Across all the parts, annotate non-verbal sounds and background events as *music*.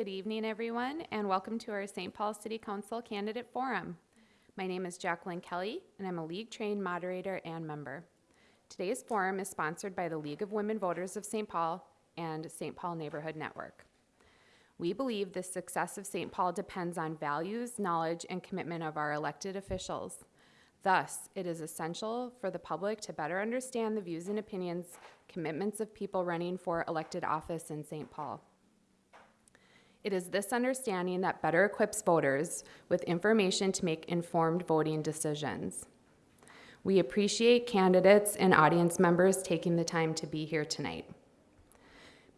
Good evening, everyone, and welcome to our St. Paul City Council Candidate Forum. My name is Jacqueline Kelly, and I'm a league-trained moderator and member. Today's forum is sponsored by the League of Women Voters of St. Paul and St. Paul Neighborhood Network. We believe the success of St. Paul depends on values, knowledge, and commitment of our elected officials. Thus, it is essential for the public to better understand the views and opinions, commitments of people running for elected office in St. Paul. It is this understanding that better equips voters with information to make informed voting decisions. We appreciate candidates and audience members taking the time to be here tonight.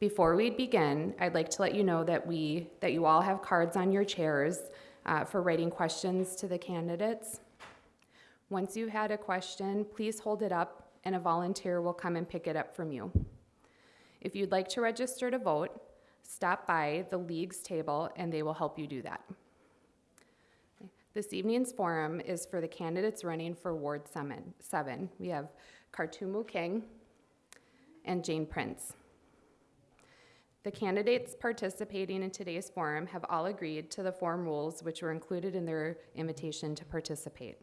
Before we begin, I'd like to let you know that we that you all have cards on your chairs uh, for writing questions to the candidates. Once you've had a question, please hold it up and a volunteer will come and pick it up from you. If you'd like to register to vote, stop by the league's table and they will help you do that. This evening's forum is for the candidates running for Ward 7. We have Kartumu King and Jane Prince. The candidates participating in today's forum have all agreed to the forum rules which were included in their invitation to participate.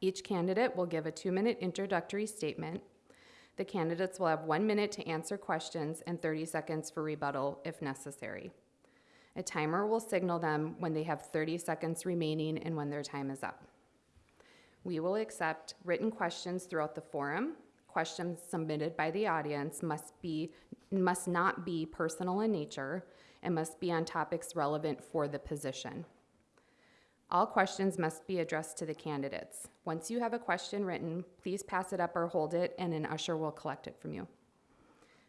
Each candidate will give a two-minute introductory statement. The candidates will have one minute to answer questions and 30 seconds for rebuttal if necessary. A timer will signal them when they have 30 seconds remaining and when their time is up. We will accept written questions throughout the forum. Questions submitted by the audience must be must not be personal in nature and must be on topics relevant for the position. All questions must be addressed to the candidates. Once you have a question written, please pass it up or hold it and an usher will collect it from you.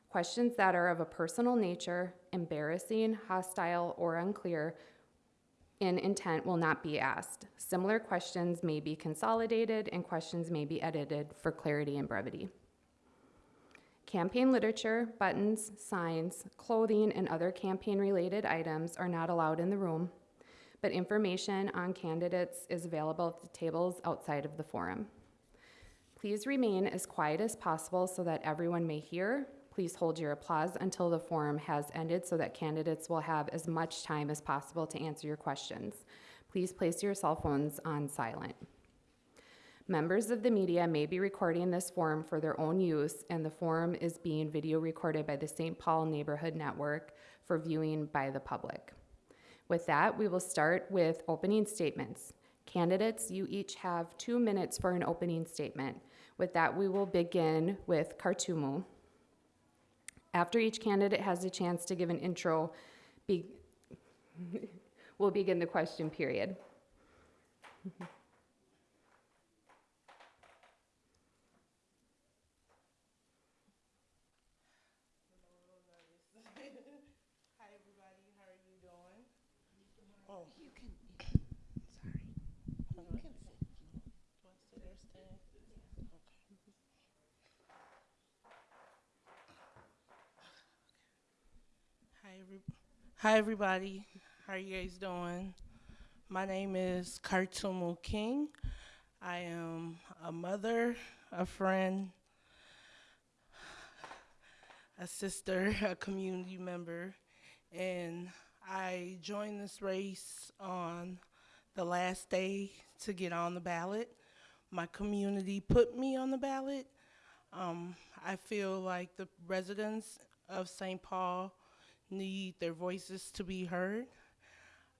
Questions that are of a personal nature, embarrassing, hostile, or unclear in intent will not be asked. Similar questions may be consolidated and questions may be edited for clarity and brevity. Campaign literature, buttons, signs, clothing, and other campaign-related items are not allowed in the room, but information on candidates is available at the tables outside of the forum. Please remain as quiet as possible so that everyone may hear. Please hold your applause until the forum has ended so that candidates will have as much time as possible to answer your questions. Please place your cell phones on silent. Members of the media may be recording this forum for their own use, and the forum is being video recorded by the St. Paul Neighborhood Network for viewing by the public. With that, we will start with opening statements. Candidates, you each have two minutes for an opening statement. With that, we will begin with Kartumu. After each candidate has a chance to give an intro, be *laughs* we'll begin the question period. Hi, everybody. How are you doing? Oh. You can, sorry. You can sit. Do I sit or stand? Okay. Hi, every, hi, everybody. How are you guys doing? My name is Kartumu King. I am a mother, a friend, a sister, a community member, and I joined this race on the last day to get on the ballot. My community put me on the ballot. Um, I feel like the residents of St. Paul need their voices to be heard.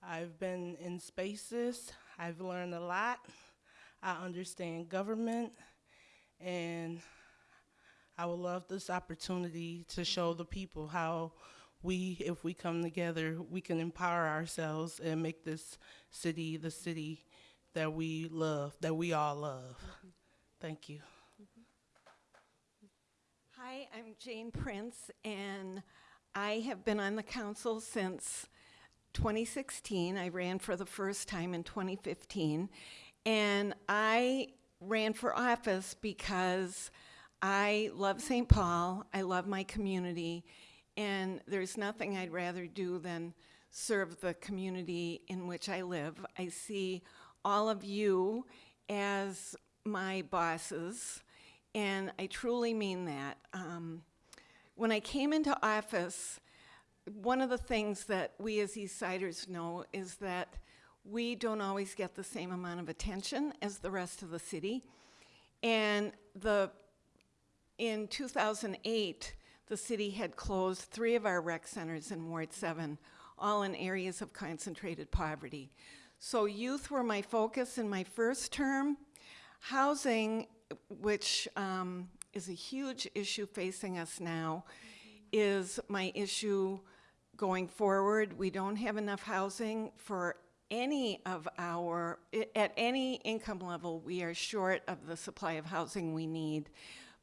I've been in spaces, I've learned a lot. I understand government, and I would love this opportunity to show the people how we, if we come together, we can empower ourselves and make this city the city that we love, that we all love. Thank you. Hi, I'm Jane Prince, and I have been on the council since 2016. I ran for the first time in 2015, and I ran for office because I love St. Paul, I love my community, and there's nothing I'd rather do than serve the community in which I live. I see all of you as my bosses, and I truly mean that. Um, when I came into office, one of the things that we as East Siders know is that we don't always get the same amount of attention as the rest of the city. And the, in 2008, the city had closed three of our rec centers in Ward 7, all in areas of concentrated poverty. So youth were my focus in my first term. Housing, which um, is a huge issue facing us now, is my issue going forward. We don't have enough housing for any of our, at any income level, we are short of the supply of housing we need,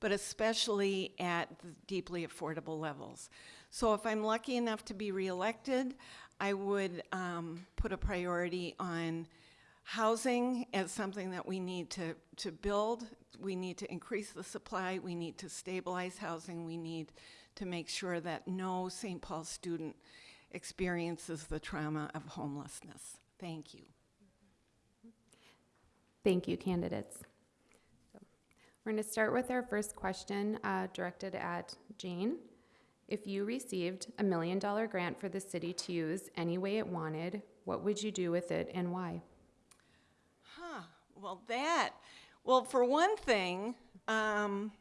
but especially at the deeply affordable levels. So if I'm lucky enough to be reelected, I would um, put a priority on housing as something that we need to, to build. We need to increase the supply. We need to stabilize housing. We need to make sure that no St. Paul student experiences the trauma of homelessness. Thank you. Thank you, candidates. So, We're going to start with our first question uh, directed at Jane. If you received a million dollar grant for the city to use any way it wanted, what would you do with it and why? Well, that, well, for one thing, um,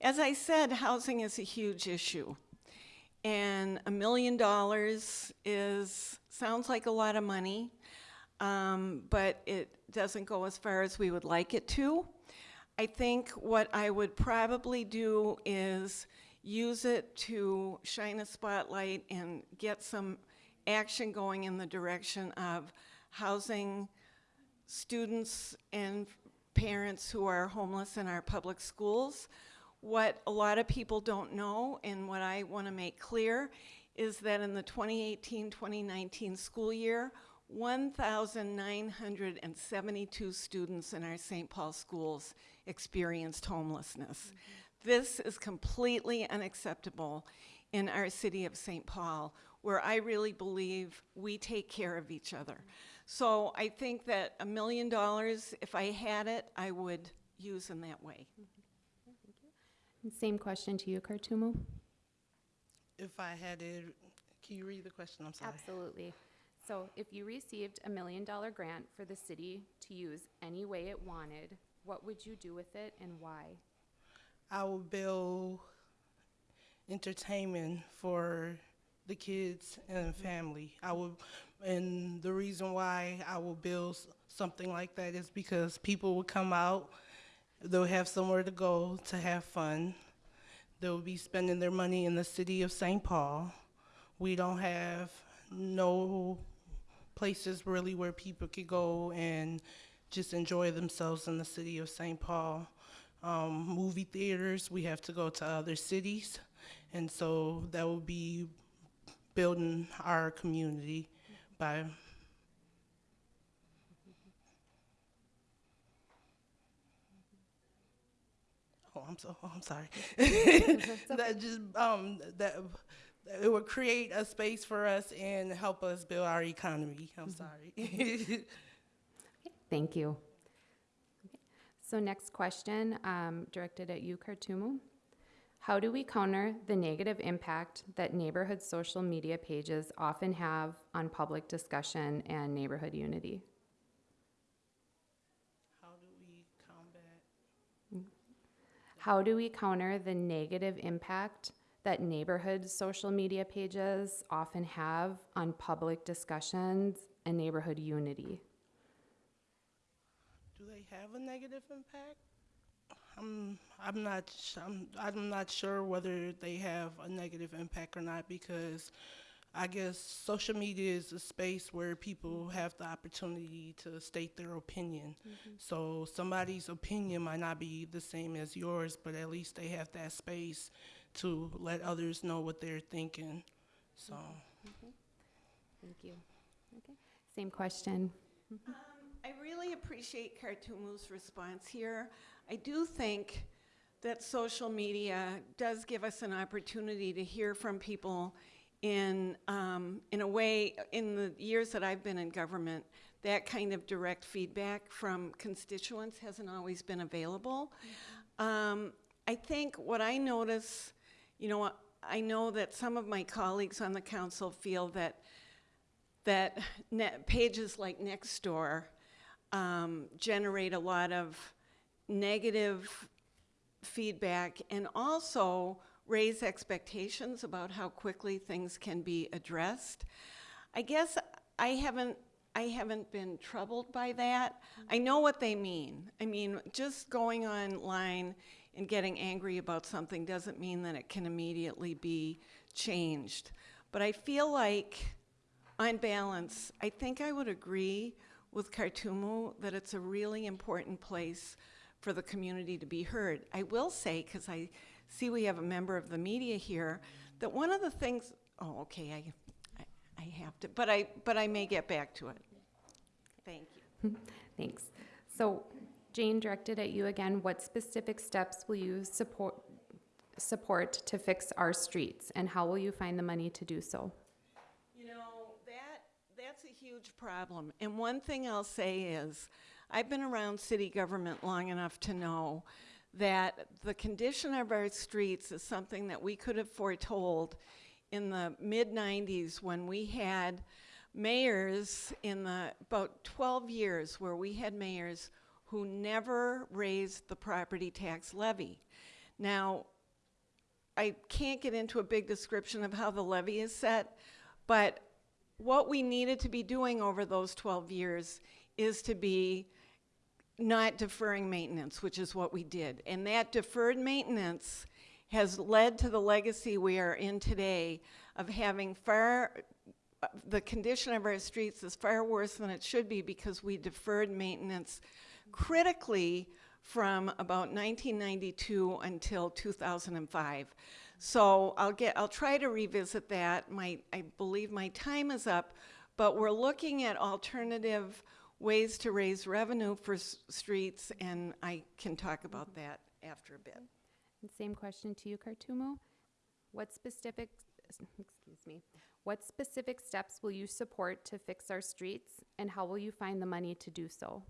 as I said, housing is a huge issue. And a million dollars is, sounds like a lot of money, um, but it doesn't go as far as we would like it to. I think what I would probably do is use it to shine a spotlight and get some action going in the direction of housing students and parents who are homeless in our public schools. What a lot of people don't know, and what I want to make clear, is that in the 2018-2019 school year, 1,972 students in our St. Paul schools experienced homelessness. Mm-hmm. This is completely unacceptable in our city of St. Paul, where I really believe we take care of each other. So I think that a million dollars, if I had it, I would use in that way. And Same question to you, Kartumu. If I had it, can you read the question? I'm sorry. Absolutely. So if you received a million dollar grant for the city to use any way it wanted, what would you do with it and why? I would build entertainment for the kids and family. I will, and the reason why I will build something like that is because people will come out, they'll have somewhere to go to have fun. They'll be spending their money in the city of St. Paul. We don't have no places really where people could go and just enjoy themselves in the city of St. Paul um, movie theaters. We have to go to other cities, and so that will be building our community by. Oh, I'm so. Oh, I'm sorry. *laughs* that just um that. It would create a space for us and help us build our economy. I'm sorry. *laughs* Thank you. Okay. So next question, um, directed at you, Kartumu. How do we counter the negative impact that neighborhood social media pages often have on public discussion and neighborhood unity? How do we combat? How do we counter the negative impact that neighborhood social media pages often have on public discussions and neighborhood unity? Do they have a negative impact? I'm I'm not sh- I'm I'm not sure whether they have a negative impact or not because I guess social media is a space where people have the opportunity to state their opinion. Mm-hmm. So somebody's opinion might not be the same as yours, but at least they have that space to let others know what they're thinking. So mm-hmm. Mm-hmm. Thank you. Okay. Same question. Um, I really appreciate Kartumu's response here. I do think that social media does give us an opportunity to hear from people in, um, in a way, in the years that I've been in government, that kind of direct feedback from constituents hasn't always been available. Um, I think what I notice, you know, I know that some of my colleagues on the council feel that, that pages like Nextdoor um, generate a lot of negative feedback and also raise expectations about how quickly things can be addressed. I guess I haven't I haven't been troubled by that. I know what they mean. I mean, just going online and getting angry about something doesn't mean that it can immediately be changed. But I feel like on balance, I think I would agree with Kartumu that it's a really important place for the community to be heard. I will say, because I see we have a member of the media here, that one of the things, oh, okay, I, I, I have to, but I, but I may get back to it. Thank you. *laughs* Thanks. So Jane, directed at you again, what specific steps will you support, support to fix our streets? And how will you find the money to do so? You know, that, that's a huge problem. And one thing I'll say is, I've been around city government long enough to know that the condition of our streets is something that we could have foretold in the mid-90s when we had mayors in the, about 12 years where we had mayors who never raised the property tax levy. Now, I can't get into a big description of how the levy is set, but what we needed to be doing over those 12 years is to be not deferring maintenance, which is what we did. And that deferred maintenance has led to the legacy we are in today of having far, the condition of our streets is far worse than it should be because we deferred maintenance critically from about 1992 until 2005. So I'll get, I'll try to revisit that. My, I believe my time is up, but we're looking at alternative ways to raise revenue for streets, and I can talk about that after a bit. And same question to you, Kartumo. What specific, *sniffs* excuse me, what specific steps will you support to fix our streets? And how will you find the money to do so?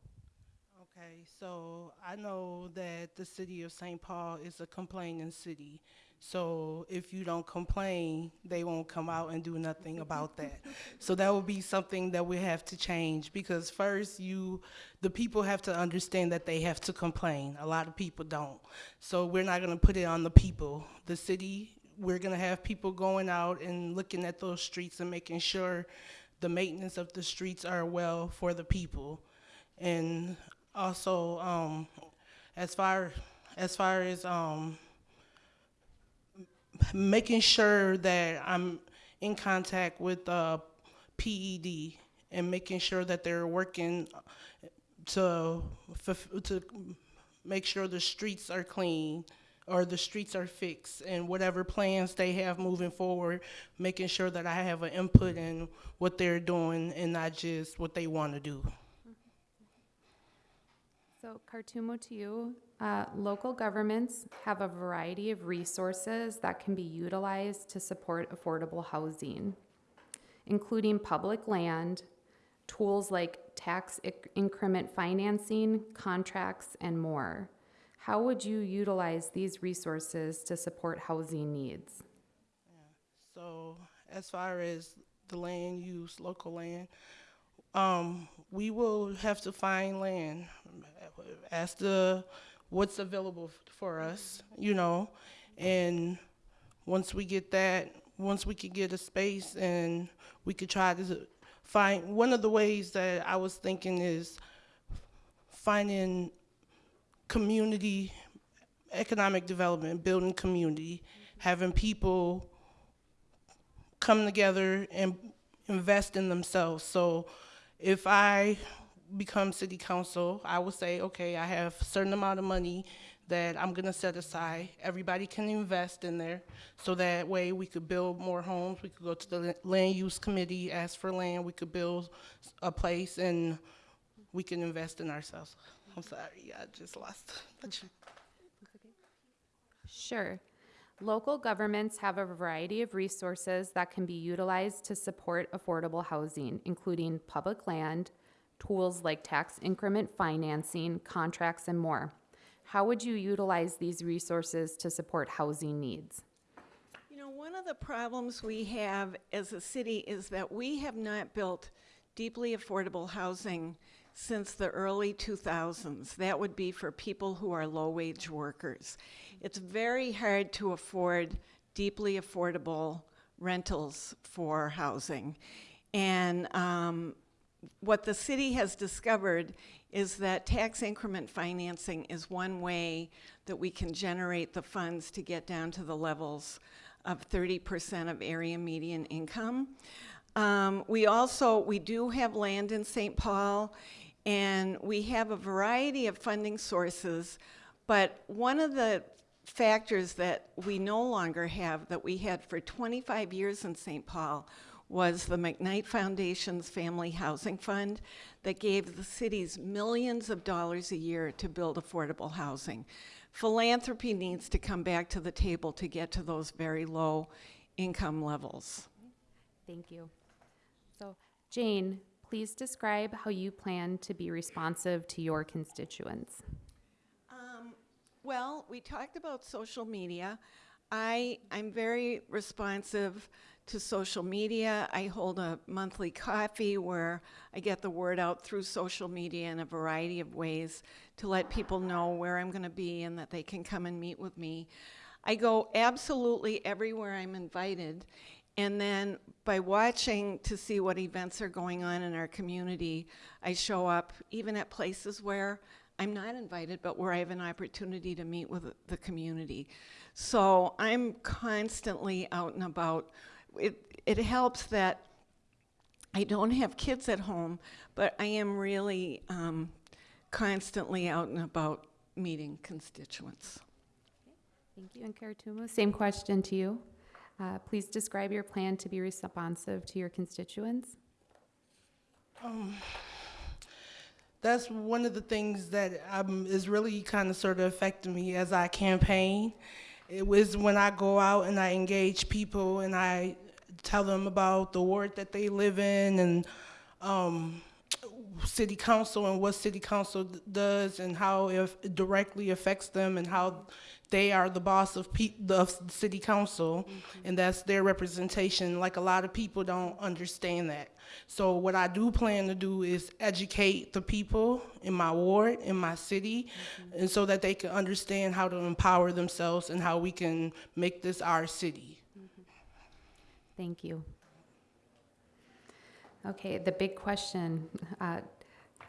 Okay, so I know that the city of St. Paul is a complaining city. So if you don't complain, they won't come out and do nothing about that. *laughs* So that would be something that we have to change because first you, the people have to understand that they have to complain. A lot of people don't. So we're not gonna put it on the people. The city, we're gonna have people going out and looking at those streets and making sure the maintenance of the streets are well for the people. And also, um, as far, as far as, um, making sure that I'm in contact with, uh, PED and making sure that they're working to, to make sure the streets are clean or the streets are fixed and whatever plans they have moving forward, making sure that I have an input in what they're doing and not just what they want to do. So Kartumo to you, uh, local governments have a variety of resources that can be utilized to support affordable housing, including public land, tools like tax inc- increment financing, contracts, and more. How would you utilize these resources to support housing needs? So as far as the land use, local land, um, we will have to find land as the what's available for us, you know, and once we get that, once we could get a space and we could try to find one of the ways that I was thinking is finding community economic development, building community, having people come together and invest in themselves. So if I become city council, I will say, okay, I have a certain amount of money that I'm gonna set aside. Everybody can invest in there, so that way we could build more homes. We could go to the land use committee, ask for land. We could build a place, and we can invest in ourselves. I'm sorry, I just lost. *laughs* Sure. Local governments have a variety of resources that can be utilized to support affordable housing, including public land, tools like tax increment financing, contracts, and more. How would you utilize these resources to support housing needs? You know, one of the problems we have as a city is that we have not built deeply affordable housing since the early 2000s. That would be for people who are low-wage workers. It's very hard to afford deeply affordable rentals for housing. And um, what the city has discovered is that tax increment financing is one way that we can generate the funds to get down to the levels of 30% of area median income. Um, we also, we do have land in St. Paul, and we have a variety of funding sources, but one of the factors that we no longer have that we had for 25 years in St. Paul was the McKnight Foundation's Family Housing Fund that gave the cities millions of dollars a year to build affordable housing. Philanthropy needs to come back to the table to get to those very low income levels. Thank you. So, Jane, please describe how you plan to be responsive to your constituents. Um, well, we talked about social media. I, I'm very responsive to social media. I hold a monthly coffee where I get the word out through social media in a variety of ways to let people know where I'm going to be and that they can come and meet with me. I go absolutely everywhere I'm invited. And then by watching to see what events are going on in our community, I show up even at places where I'm not invited, but where I have an opportunity to meet with the community. So I'm constantly out and about. It, it helps that I don't have kids at home, but I am really um, constantly out and about meeting constituents. Thank you. And same question to you. Uh, please describe your plan to be responsive to your constituents. That's one of the things that um, is really kind of sort of affecting me as I campaign. It was when I go out and I engage people and I tell them about the ward that they live in and um, city council and what city council does and how it directly affects them and how they are the boss of pe- the city council mm-hmm. and that's their representation. Like a lot of people don't understand that. So what i do plan to do is educate the people in my ward in my city mm-hmm. and so that they can understand how to empower themselves and how we can make this our city. Mm-hmm. Thank you. Okay, the big question. Uh,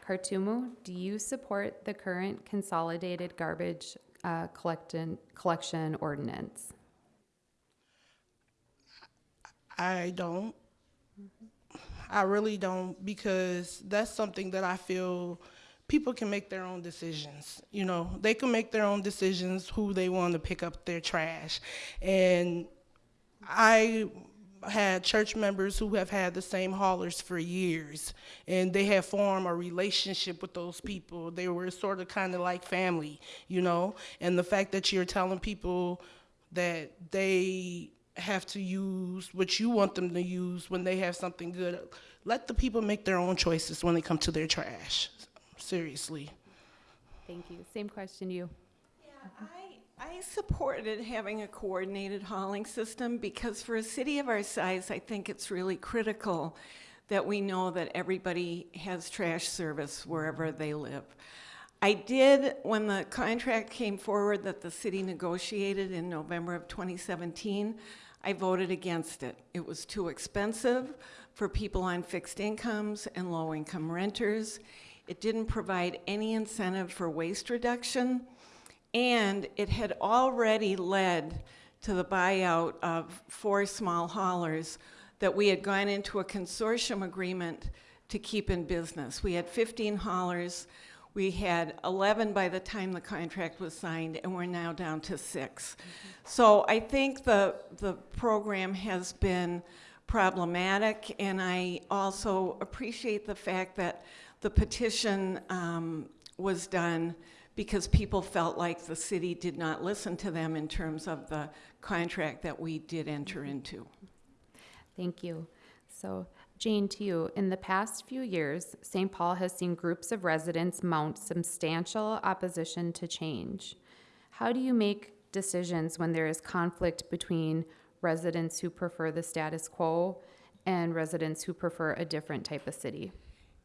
Kartumu, do you support the current consolidated garbage uh, collection, collection ordinance? I don't. I really don't because that's something that I feel people can make their own decisions. You know, they can make their own decisions who they want to pick up their trash. And I had church members who have had the same haulers for years and they have formed a relationship with those people. They were sort of kind of like family, you know? And the fact that you're telling people that they have to use what you want them to use when they have something good. Let the people make their own choices when they come to their trash. Seriously. Thank you. Same question to you. I, I supported having a coordinated hauling system because for a city of our size, I think it's really critical that we know that everybody has trash service wherever they live. I did, when the contract came forward that the city negotiated in November of 2017, I voted against it. It was too expensive for people on fixed incomes and low-income renters. It didn't provide any incentive for waste reduction, and it had already led to the buyout of four small haulers that we had gone into a consortium agreement to keep in business. We had 15 haulers. We had 11 by the time the contract was signed, and we're now down to 6 So I think the, the program has been problematic, and I also appreciate the fact that the petition um, was done because people felt like the city did not listen to them in terms of the contract that we did enter mm-hmm. into. Thank you. So, Jane, to you, in the past few years, St. Paul has seen groups of residents mount substantial opposition to change. How do you make decisions when there is conflict between residents who prefer the status quo, and residents who prefer a different type of city.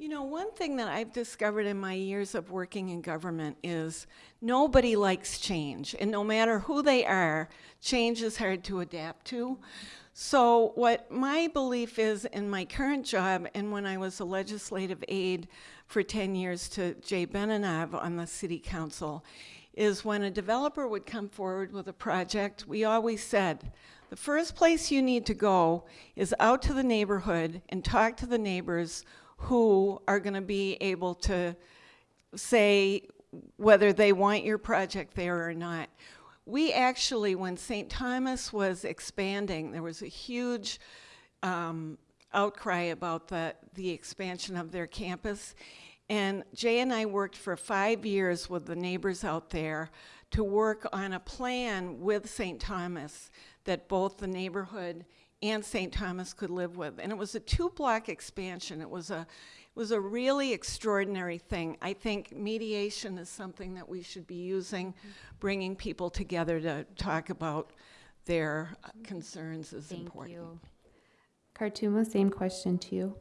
You know, one thing that I've discovered in my years of working in government is nobody likes change. And no matter who they are, change is hard to adapt to. So, what my belief is in my current job, and when I was a legislative aide for 10 years to Jay Benanav on the city council, is when a developer would come forward with a project, we always said, the first place you need to go is out to the neighborhood and talk to the neighbors who are going to be able to say whether they want your project there or not. We actually, when St. Thomas was expanding, there was a huge um, outcry about the, the expansion of their campus. And Jay and I worked for five years with the neighbors out there to work on a plan with St. Thomas that both the neighborhood and St. Thomas could live with. And it was a two-block expansion. It was a, it was a really extraordinary thing. I think mediation is something that we should be using, bringing people together to talk about their uh, concerns is Thank important. you. Khartouma, same question to you.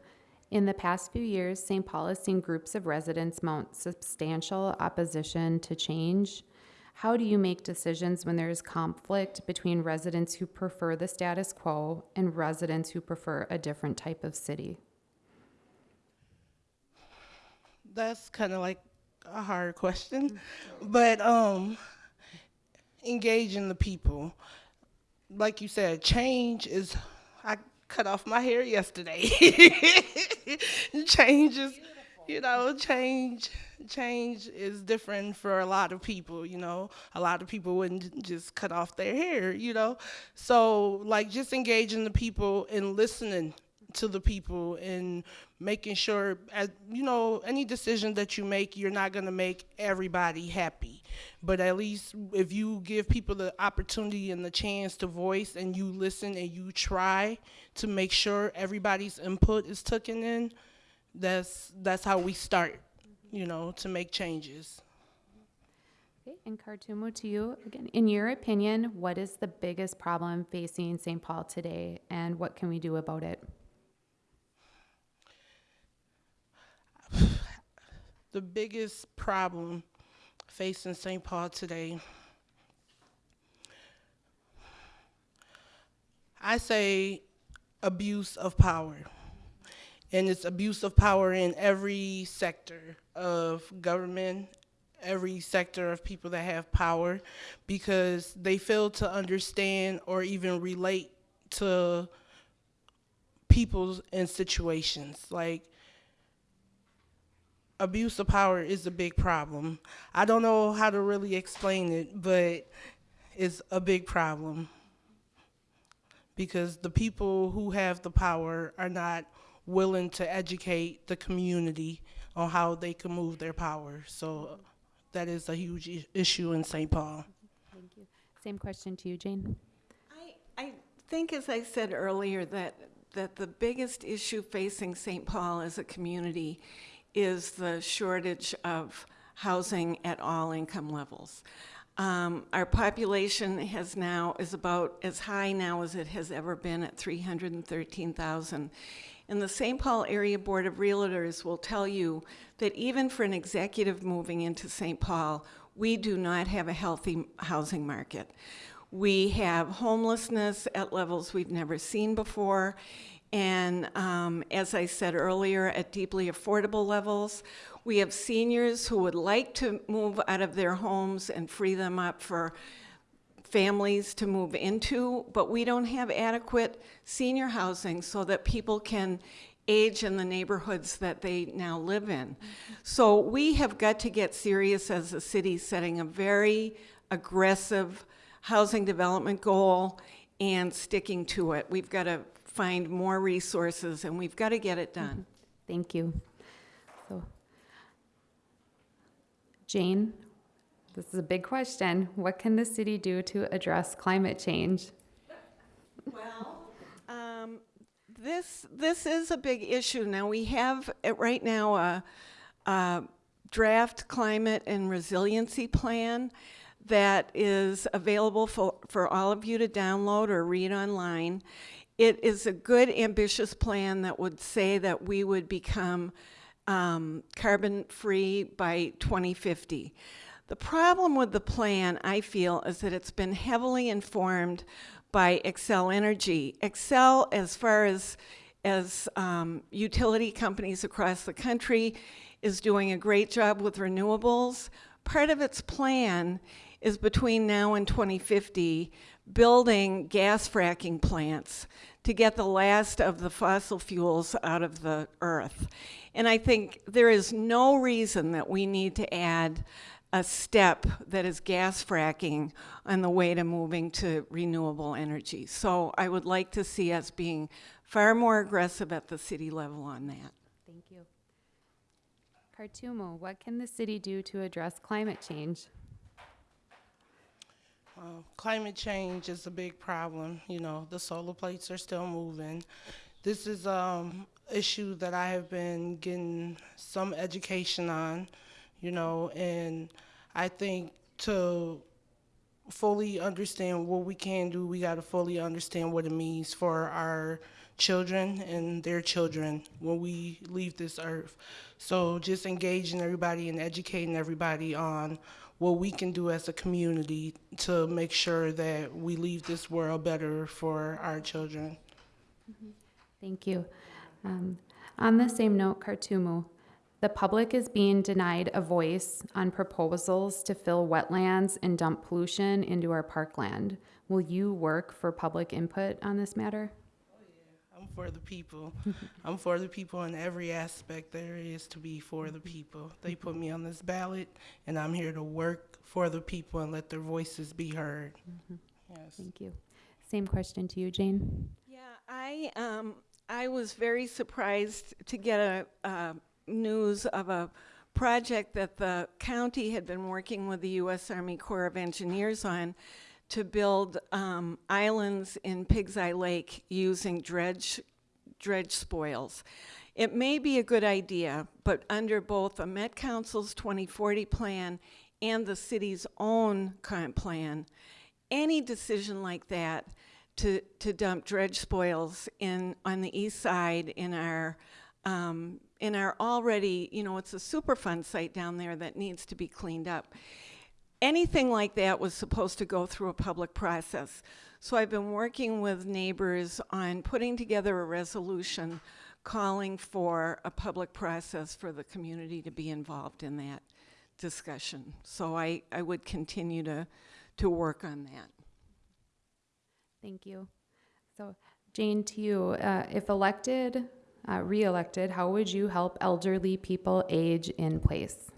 In the past few years, St. Paul has seen groups of residents mount substantial opposition to change. How do you make decisions when there is conflict between residents who prefer the status quo and residents who prefer a different type of city? That's kind of like a hard question, but um, engaging the people, like you said, change is. I cut off my hair yesterday. *laughs* change is, you know, change. Change is different for a lot of people. You know, a lot of people wouldn't just cut off their hair. You know, so like just engaging the people and listening to the people and making sure as you know any decision that you make you're not going to make everybody happy but at least if you give people the opportunity and the chance to voice and you listen and you try to make sure everybody's input is taken in that's that's how we start you know to make changes Okay, and Khartouma, to you again. In your opinion, what is the biggest problem facing St. Paul today, and what can we do about it? the biggest problem facing St. Paul today, I say abuse of power. And it's abuse of power in every sector of government, every sector of people that have power, because they fail to understand or even relate to people and situations. Like, abuse of power is a big problem. I don't know how to really explain it, but it's a big problem because the people who have the power are not willing to educate the community on how they can move their power. So that is a huge I- issue in St. Paul. Thank you. Same question to you, Jane. I, I think, as I said earlier, that, that the biggest issue facing St. Paul as a community is the shortage of housing at all income levels. Um, our population has now, is about as high now as it has ever been at 313,000. And the St. Paul Area Board of Realtors will tell you that even for an executive moving into St. Paul, we do not have a healthy housing market. We have homelessness at levels we've never seen before. And um, as I said earlier, at deeply affordable levels, we have seniors who would like to move out of their homes and free them up for families to move into, but we don't have adequate senior housing so that people can age in the neighborhoods that they now live in. So we have got to get serious as a city, setting a very aggressive housing development goal and sticking to it. We've got to find more resources and we've got to get it done. Mm-hmm. Thank you. So, Jane, this is a big question. What can the city do to address climate change? Well, um, this, this is a big issue. Now, we have, uh, right now, a, a draft climate and resiliency plan that is available for, for all of you to download or read online. It is a good, ambitious plan that would say that we would become um, carbon free by 2050. The problem with the plan, I feel, is that it's been heavily informed by Xcel Energy. Xcel, as far as as um, utility companies across the country, is doing a great job with renewables. Part of its plan is between now and 2050 building gas fracking plants to get the last of the fossil fuels out of the earth. And I think there is no reason that we need to add a step that is gas fracking on the way to moving to renewable energy. So I would like to see us being far more aggressive at the city level on that. Thank you. Kartumo, what can the city do to address climate change? Uh, climate change is a big problem. You know, the solar plates are still moving. This is um issue that I have been getting some education on, you know, and I think to fully understand what we can do, we got to fully understand what it means for our children and their children when we leave this earth. So just engaging everybody and educating everybody on what we can do as a community to make sure that we leave this world better for our children. Thank you. Um, on the same note, Kartumu, the public is being denied a voice on proposals to fill wetlands and dump pollution into our parkland. Will you work for public input on this matter? Oh yeah. I'm for the people. *laughs* I'm for the people in every aspect there is to be for the people. They put me on this ballot, and I'm here to work for the people and let their voices be heard. Yes. Thank you. Same question to you, Jane. Yeah, I um, I was very surprised to get a, uh, news of a project that the county had been working with the U.S. Army Corps of Engineers on to build um, islands in Pig's Eye Lake using dredge dredge spoils. It may be a good idea, but under both the Met Council's 2040 plan and the city's own current plan, any decision like that to, to dump dredge spoils in on the east side in our um, in our already, you know, it's a Superfund site down there that needs to be cleaned up. Anything like that was supposed to go through a public process. So I've been working with neighbors on putting together a resolution calling for a public process for the community to be involved in that discussion. So I, I would continue to, to work on that. Thank you. So, Jane, to you, uh, if elected, uh, re-elected, how would you help elderly people age in place?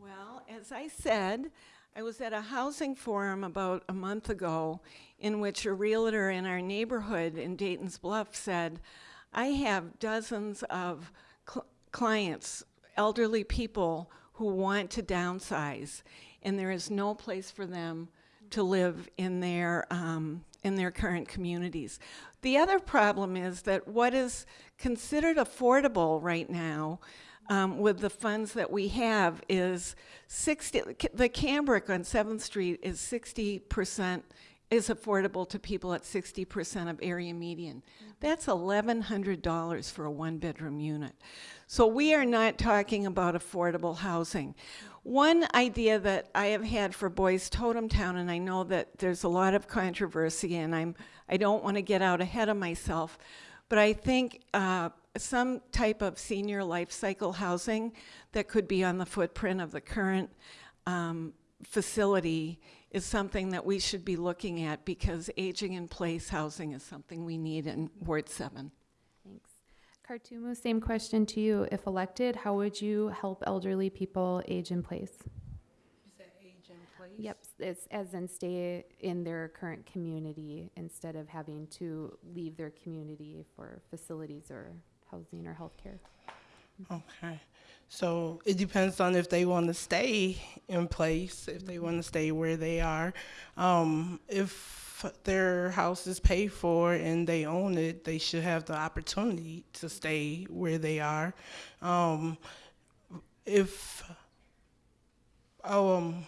Well, as I said, I was at a housing forum about a month ago in which a realtor in our neighborhood in Dayton's Bluff said, I have dozens of cl- clients, elderly people who want to downsize, and there is no place for them to live in their um, in their current communities. The other problem is that what is considered affordable right now um, with the funds that we have is 60, the Cambric on 7th Street is 60%, is affordable to people at 60% of area median. That's $1,100 for a one bedroom unit. So we are not talking about affordable housing. One idea that I have had for Boys Totem Town, and I know that there's a lot of controversy, and I'm I don't want to get out ahead of myself, but I think uh, some type of senior life cycle housing that could be on the footprint of the current um, facility is something that we should be looking at because aging in place housing is something we need in Ward 7. Thanks. Kartumu, same question to you. If elected, how would you help elderly people age in place? You said age in place? Yep, it's, as in stay in their current community instead of having to leave their community for facilities or housing or healthcare. Okay. So it depends on if they want to stay in place, if they want to stay where they are. Um, if their house is paid for and they own it, they should have the opportunity to stay where they are. Um, if um,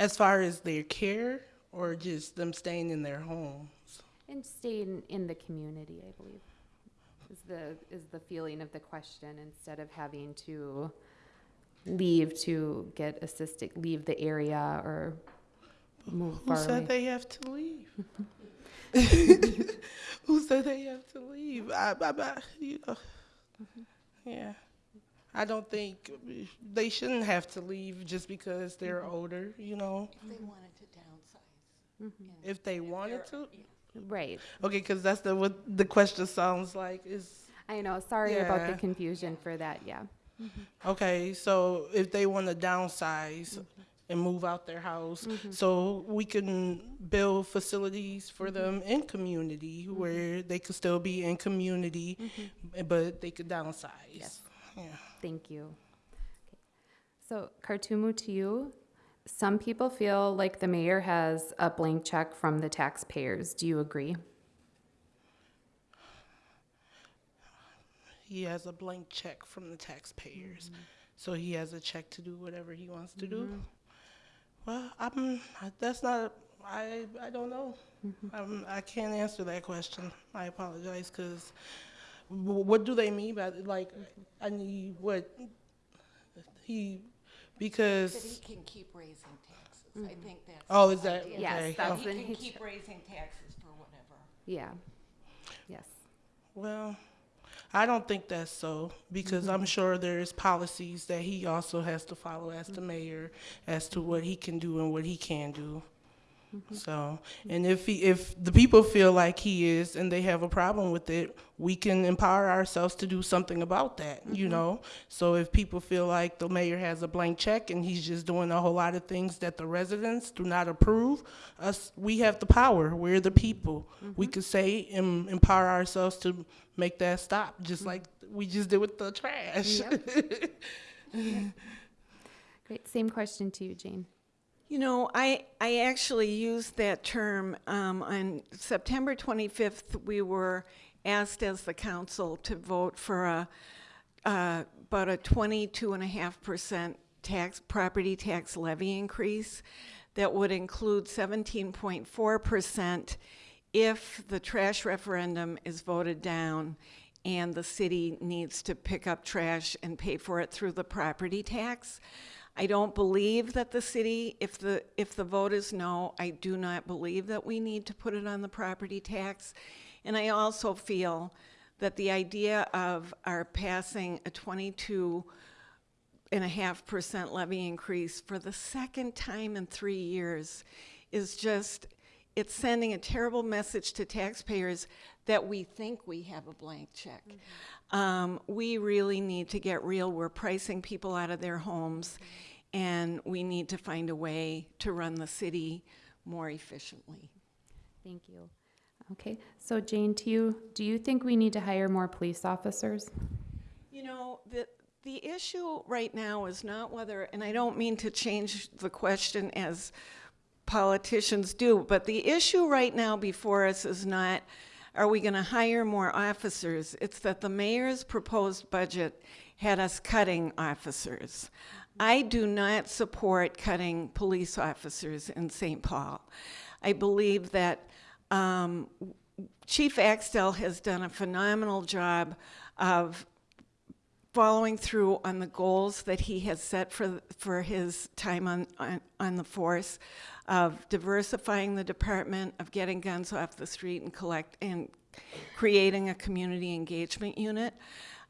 As far as their care or just them staying in their homes? And staying in the community, I believe, is the, is the feeling of the question, instead of having to leave to get assisted, leave the area or move Who said away. they have to leave? *laughs* *laughs* Who said they have to leave? I, I, I you know, mm-hmm. yeah. I don't think they shouldn't have to leave just because they're mm-hmm. older, you know, If they wanted to downsize. Mhm. if they wanted to. Right, Okay, because that's the, what the question sounds like is, I know, sorry about the confusion for that, yeah. Mm-hmm. okay, so if they want to downsize mm-hmm. and move out their house, so we can build facilities for them in community where they could still be in community, but they could downsize. Yes. Yeah. Thank you. Okay. So Kartumu, to you, some people feel like the mayor has a blank check from the taxpayers. Do you agree? He has a blank check from the taxpayers, so he has a check to do whatever he wants to do. Well, I'm. That's not. I. I don't know. Um, I can't answer that question. I apologize, because what do they mean by like? I need what he That because. he can keep raising taxes. I think that's. Oh, is that idea. okay? Yes, Oh. He can he keep raising taxes for whatever. Yeah. Yes. Well, I don't think that's so because I'm sure there's policies that he also has to follow as the mayor as to what he can do and what he can do. So, and if he, if the people feel like he is and they have a problem with it, we can empower ourselves to do something about that, you mm-hmm. know? So if people feel like the mayor has a blank check and he's just doing a whole lot of things that the residents do not approve, us, we have the power. We're the people. We mm-hmm. could say and empower ourselves to make that stop, just mm-hmm. like we just did with the trash. *laughs* Great. Same question to you, Jane. You know, I, I actually used that term um, on September 25th. We were asked as the council to vote for a uh, about a 22.5% tax property tax levy increase that would include 17.4% if the trash referendum is voted down and the city needs to pick up trash and pay for it through the property tax. I don't believe that the city, if the, if the vote is no, I do not believe that we need to put it on the property tax. And I also feel that the idea of our passing a twenty-two and a half percent levy increase for the second time in three years is just, it's sending a terrible message to taxpayers that we think we have a blank check. Um, we really need to get real. We're pricing people out of their homes, and we need to find a way to run the city more efficiently. Thank you. Okay. So Jane, to you, do you think we need to hire more police officers? You know, the, the issue right now is not whether, and I don't mean to change the question as politicians do, but the issue right now before us is not, are we going to hire more officers? It's that the mayor's proposed budget had us cutting officers. I do not support cutting police officers in St. Paul. I believe that um, Chief Axtell has done a phenomenal job of following through on the goals that he has set for, for his time on, on, on the force, of diversifying the department, of getting guns off the street and collect, and creating a community engagement unit.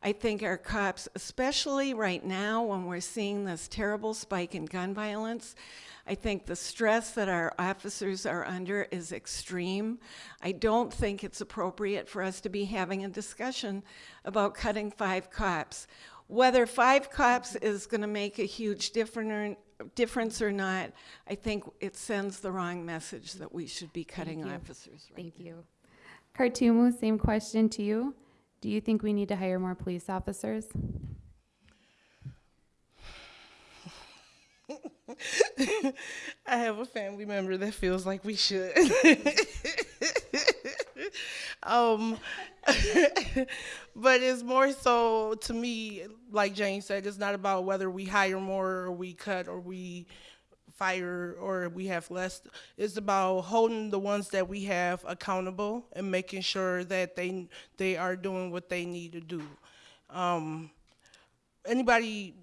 I think our cops, especially right now when we're seeing this terrible spike in gun violence, I think the stress that our officers are under is extreme. I don't think it's appropriate for us to be having a discussion about cutting five cops. Whether five cops is going to make a huge different difference or not, I think it sends the wrong message that we should be cutting officers right Thank you. Kartumu, same question to you. Do you think we need to hire more police officers? I have a family member that feels like we should. um, but it's more so to me, like Jane said, it's not about whether we hire more or we cut or we fire or we have less. It's about holding the ones that we have accountable and making sure that they they are doing what they need to do. Um, anybody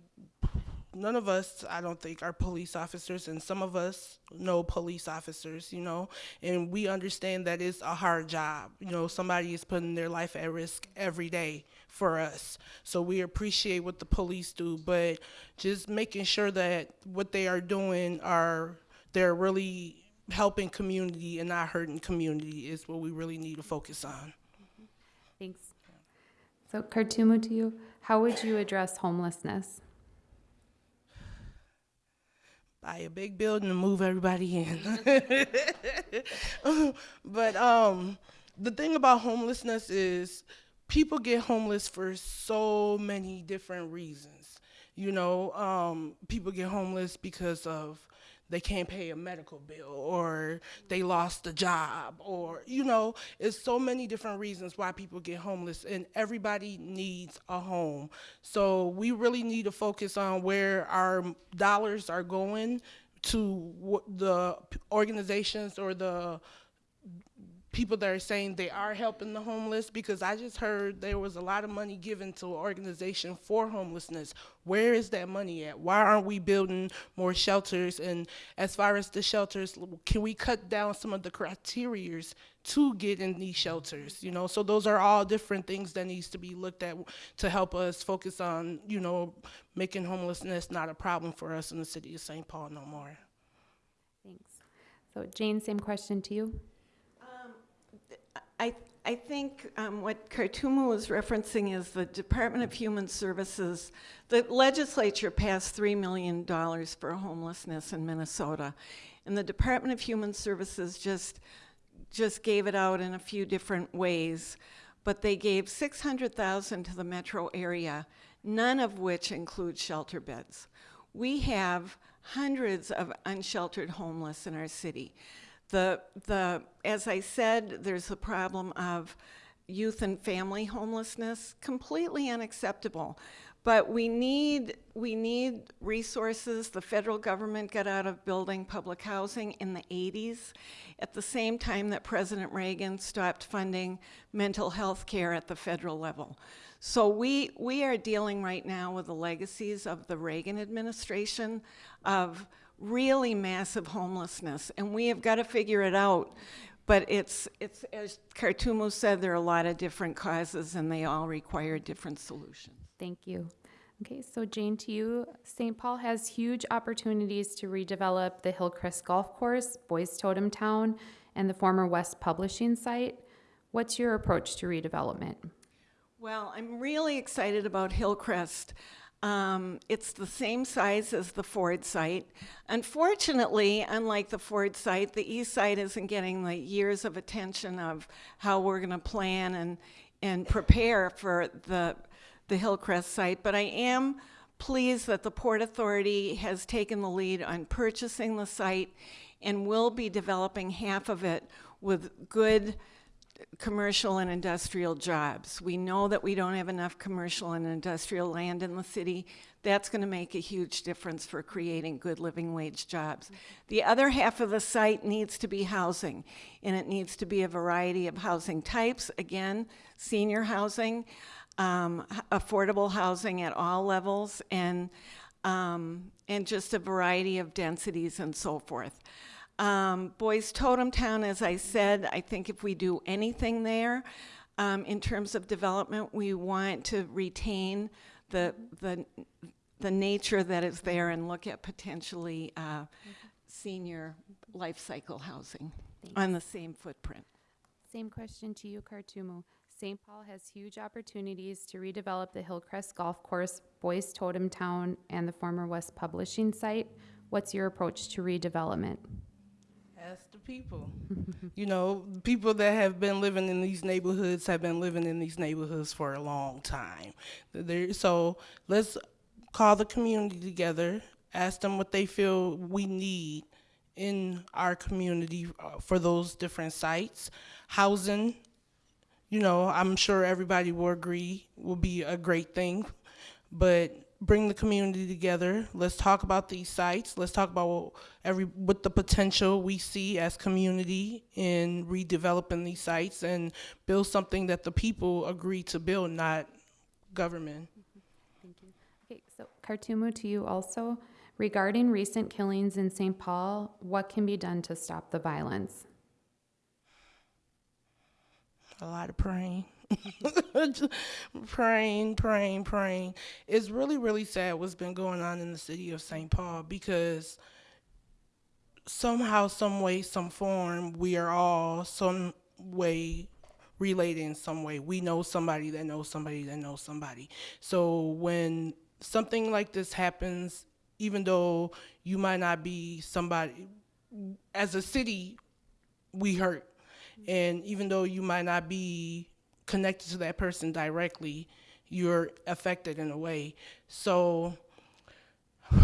none of us i don't think are police officers and some of us know police officers you know and we understand that it's a hard job you know somebody is putting their life at risk every day for us so we appreciate what the police do but just making sure that what they are doing are they're really helping community and not hurting community is what we really need to focus on Thanks. So Kartumu, to you, how would you address homelessness? buy a big building and move everybody in. *laughs* but um, the thing about homelessness is people get homeless for so many different reasons. You know, um, people get homeless because of they can't pay a medical bill or they lost a job or you know it's so many different reasons why people get homeless and everybody needs a home so we really need to focus on where our dollars are going to the organizations or the people that are saying they are helping the homeless because I just heard there was a lot of money given to an organization for homelessness. Where is that money at? Why aren't we building more shelters? And as far as the shelters, can we cut down some of the criterias to get in these shelters? You know, so those are all different things that needs to be looked at to help us focus on, you know, making homelessness not a problem for us in the city of St. Paul no more. Thanks. So Jane, same question to you. I, I think um, what Kartumu was referencing is the Department of Human Services. The legislature passed $3 million for homelessness in Minnesota. And the Department of Human Services just, just gave it out in a few different ways. But they gave 600,000 to the metro area, none of which include shelter beds. We have hundreds of unsheltered homeless in our city. The, the, as I said, there's a problem of youth and family homelessness, completely unacceptable. But we need, we need resources. The federal government got out of building public housing in the 80s at the same time that President Reagan stopped funding mental health care at the federal level. So we, we are dealing right now with the legacies of the Reagan administration of really massive homelessness, and we have got to figure it out. But it's, it's as Kartumu said, there are a lot of different causes, and they all require different solutions. Thank you. Okay, so Jane, to you, St. Paul has huge opportunities to redevelop the Hillcrest Golf Course, Boys Totem Town, and the former West Publishing site. What's your approach to redevelopment? Well, I'm really excited about Hillcrest. Um, it's the same size as the Ford site. Unfortunately, unlike the Ford site, the east side isn't getting the years of attention of how we're going to plan and, and prepare for the, the Hillcrest site. But I am pleased that the Port Authority has taken the lead on purchasing the site and will be developing half of it with good commercial and industrial jobs. We know that we don't have enough commercial and industrial land in the city. That's going to make a huge difference for creating good living wage jobs. The other half of the site needs to be housing, and it needs to be a variety of housing types. Again, senior housing, um, affordable housing at all levels, and um, and just a variety of densities and so forth. Um, Boys Totem Town, as I said, I think if we do anything there um, in terms of development, we want to retain the the the nature that is there and look at potentially uh, senior life cycle housing on the same footprint. Same question to you, Kartumu. St. Paul has huge opportunities to redevelop the Hillcrest Golf Course, Boys Totem Town, and the former West Publishing site. What's your approach to redevelopment? Ask the people. *laughs* you know, people that have been living in these neighborhoods have been living in these neighborhoods for a long time. There, so let's call the community together, ask them what they feel we need in our community uh, for those different sites. Housing, you know, I'm sure everybody will agree will be a great thing, but bring the community together. Let's talk about these sites. Let's talk about what every what the potential we see as community in redeveloping these sites and build something that the people agree to build, not government. Thank you. Okay, so Kartumu, to you also. Regarding recent killings in St. Paul, what can be done to stop the violence? a lot of praying. *laughs* Praying, praying, praying. It's really, really sad what's been going on in the city of St. Paul because somehow, some way, some form, we are all some way related in some way. We know somebody that knows somebody that knows somebody. So when something like this happens, even though you might not be somebody, as a city, we hurt and even though you might not be connected to that person directly, you're affected in a way. So *sighs*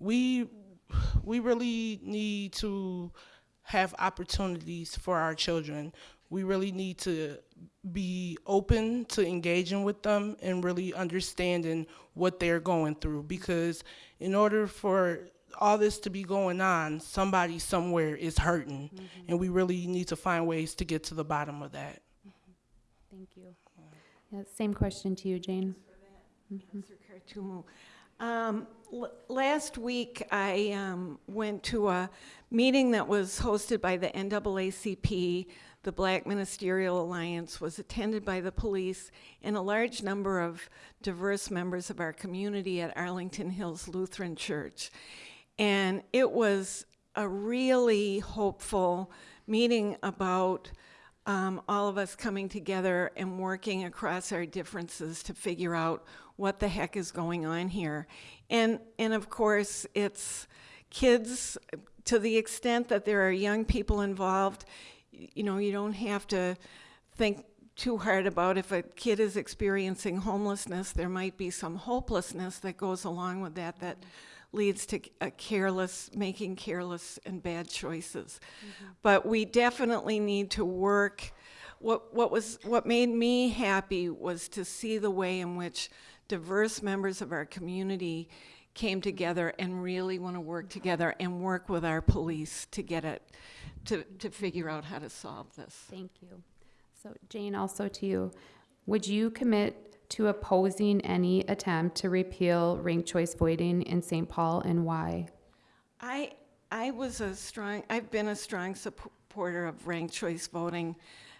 we we really need to have opportunities for our children. We really need to be open to engaging with them and really understanding what they're going through because in order for all this to be going on, somebody somewhere is hurting, mm-hmm. and we really need to find ways to get to the bottom of that. Thank you. Yeah, same question to you, Jane. Mr. Kartumu. Um, l- Last week, I um, went to a meeting that was hosted by the NAACP. The Black Ministerial Alliance was attended by the police and a large number of diverse members of our community at Arlington Hills Lutheran Church. And it was a really hopeful meeting about um, all of us coming together and working across our differences to figure out what the heck is going on here. And, and of course, it's kids to the extent that there are young people involved. You know, you don't have to think too hard about if a kid is experiencing homelessness, there might be some hopelessness that goes along with that that leads to a careless, making careless and bad choices. Mm-hmm. But we definitely need to work. What, what was, what made me happy was to see the way in which diverse members of our community came together and really want to work together and work with our police to get it, to, to figure out how to solve this. Thank you. So Jane, also to you, would you commit to opposing any attempt to repeal ranked choice voting in St. Paul and why? I, I was a strong, I've been a strong supporter of ranked choice voting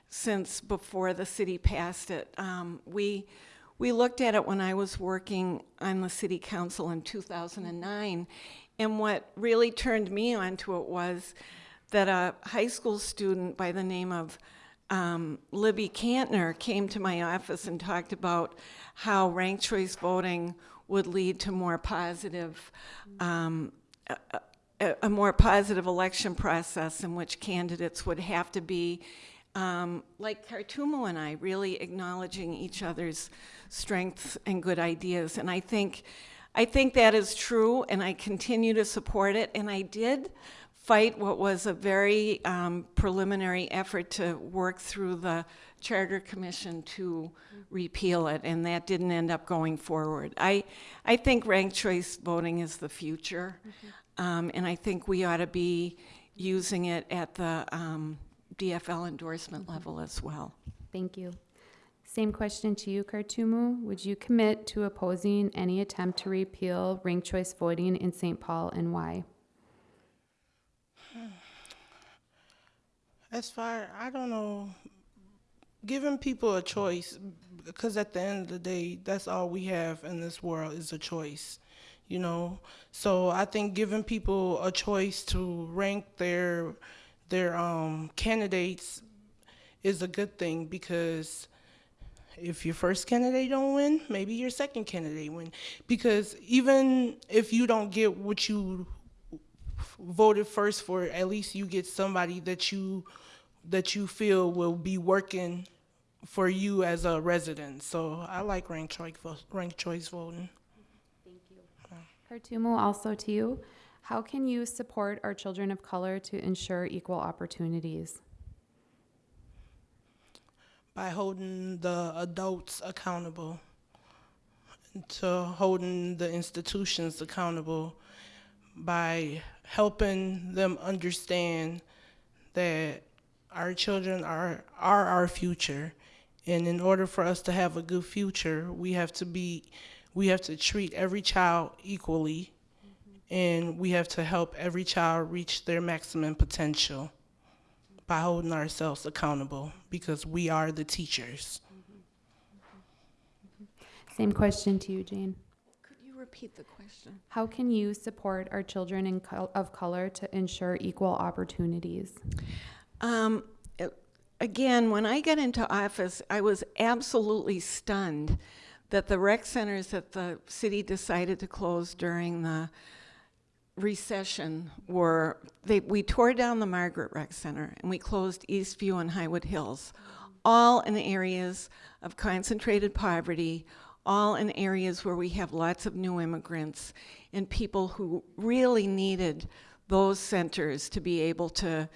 since before the city passed it. Um, we, we looked at it when I was working on the city council in 2009, and what really turned me onto it was that a high school student by the name of um, Libby Cantner came to my office and talked about how ranked choice voting would lead to more positive, um, a, a, a more positive election process in which candidates would have to be, um, like Kartumu and I, really acknowledging each other's strengths and good ideas. And I think, I think that is true, and I continue to support it. And I did fight what was a very um, preliminary effort to work through the Charter Commission to repeal it, and that didn't end up going forward. I, I think ranked choice voting is the future, um, and I think we ought to be using it at the um, DFL endorsement level as well. Thank you. Same question to you, Kartumu. Would you commit to opposing any attempt to repeal ranked choice voting in St. Paul and why? As far, I don't know, giving people a choice, because at the end of the day, that's all we have in this world is a choice, you know. So I think giving people a choice to rank their their um, candidates is a good thing because if your first candidate don't win, maybe your second candidate win. Because even if you don't get what you voted first for, at least you get somebody that you that you feel will be working for you as a resident. So I like ranked choice vo- ranked choice voting. Thank you. Yeah. Kartumu, also to you. How can you support our children of color to ensure equal opportunities? by holding the adults accountable to holding the institutions accountable by helping them understand that our children are are our future. And in order for us to have a good future we have to be we have to treat every child equally. And we have to help every child reach their maximum potential by holding ourselves accountable because we are the teachers. Same question to you, Jane. Repeat the question? How can you support our children in col- of color to ensure equal opportunities? Um, again, when I got into office, I was absolutely stunned that the rec centers that the city decided to close during the recession were they we tore down the Margaret Rec Center and we closed Eastview and Highwood Hills, all in areas of concentrated poverty, all in areas where we have lots of new immigrants and people who really needed those centers to be able to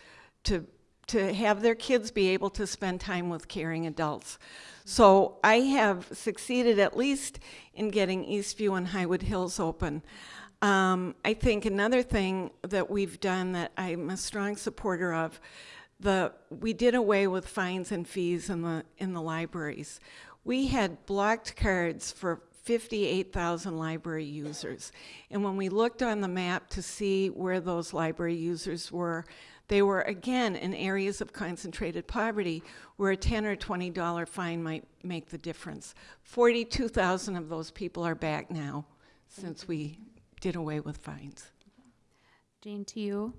to to have their kids be able to spend time with caring adults. So I have succeeded at least in getting Eastview and Highwood Hills open. Um, I think another thing that we've done that I'm a strong supporter of, the we did away with fines and fees in the in the libraries. We had blocked cards for 58,000 library users. And when we looked on the map to see where those library users were, they were again in areas of concentrated poverty where a 10 or 20 dollar fine might make the difference. 42,000 of those people are back now since we did away with fines. Jane, to you.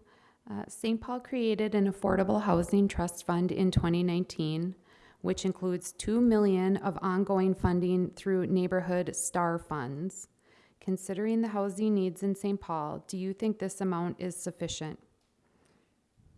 Uh, St. Paul created an affordable housing trust fund in 2019, which includes 2 million of ongoing funding through neighborhood star funds. Considering the housing needs in St. Paul, do you think this amount is sufficient?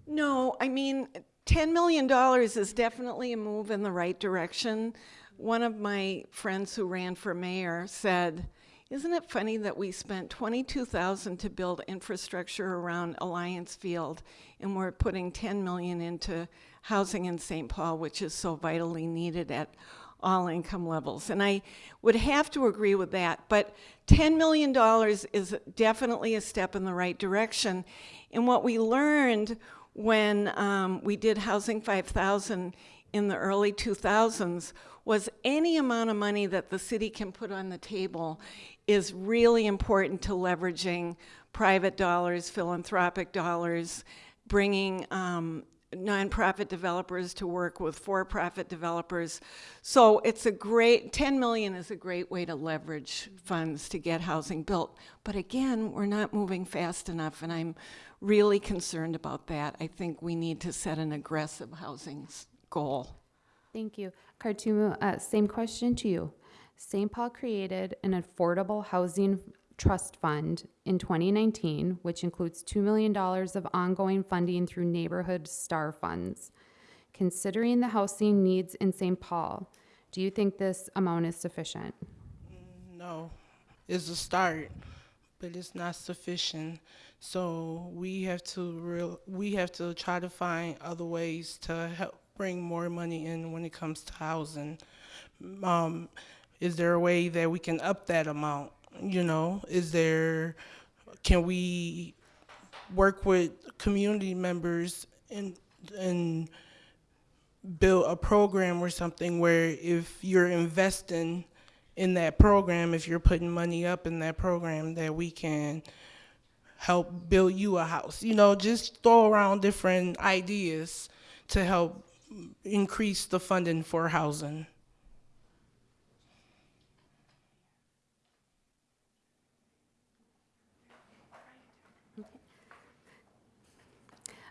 No, I mean, $10 million is definitely a move in the right direction. One of my friends who ran for mayor said, isn't it funny that we spent 22,000 to build infrastructure around Allianz Field and we're putting 10 million into housing in St. Paul, which is so vitally needed at all income levels. And I would have to agree with that, but $10 million is definitely a step in the right direction. And what we learned when um, we did Housing 5000 in the early 2000s was any amount of money that the city can put on the table is really important to leveraging private dollars, philanthropic dollars, bringing um, nonprofit developers to work with for-profit developers. So it's a great, 10 million is a great way to leverage funds to get housing built. But again, we're not moving fast enough and I'm really concerned about that. I think we need to set an aggressive housing goal. Thank you. Kartumu, uh, same question to you. St. Paul created an affordable housing trust fund in 2019, which includes $2 million of ongoing funding through neighborhood star funds. Considering the housing needs in St. Paul, do you think this amount is sufficient? No, it's a start, but it's not sufficient. So we have to real we have to try to find other ways to help bring more money in when it comes to housing. Um, is there a way that we can up that amount? You know, is there can we work with community members and and build a program or something where if you're investing in that program, if you're putting money up in that program, that we can help build you a house. You know, just throw around different ideas to help increase the funding for housing.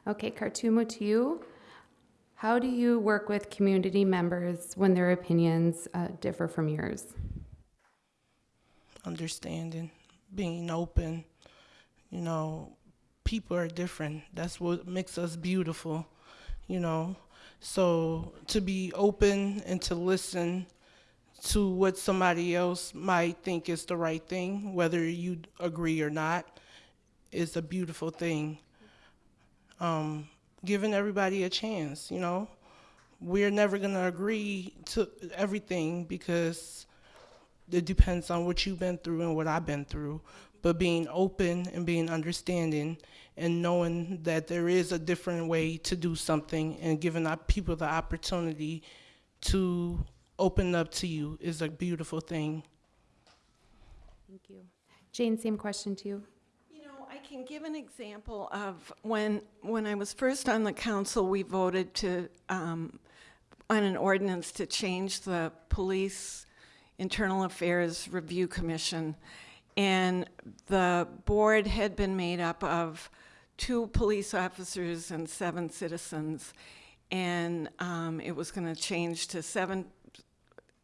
Okay, Kartumu, to you. How do you work with community members when their opinions uh, differ from yours? Understanding, being open. You know, people are different. That's what makes us beautiful, you know. So to be open and to listen to what somebody else might think is the right thing, whether you agree or not, is a beautiful thing. Um, giving everybody a chance, you know. We're never to agree to everything because it depends on what you've been through and what I've been through. But being open and being understanding and knowing that there is a different way to do something and giving our people the opportunity to open up to you is a beautiful thing. Thank you. Jane, same question to you. Can give an example of when, when I was first on the council, we voted to, um, on an ordinance to change the Police Internal Affairs Review Commission. And the board had been made up of two police officers and seven citizens. And um, it was going to change to seven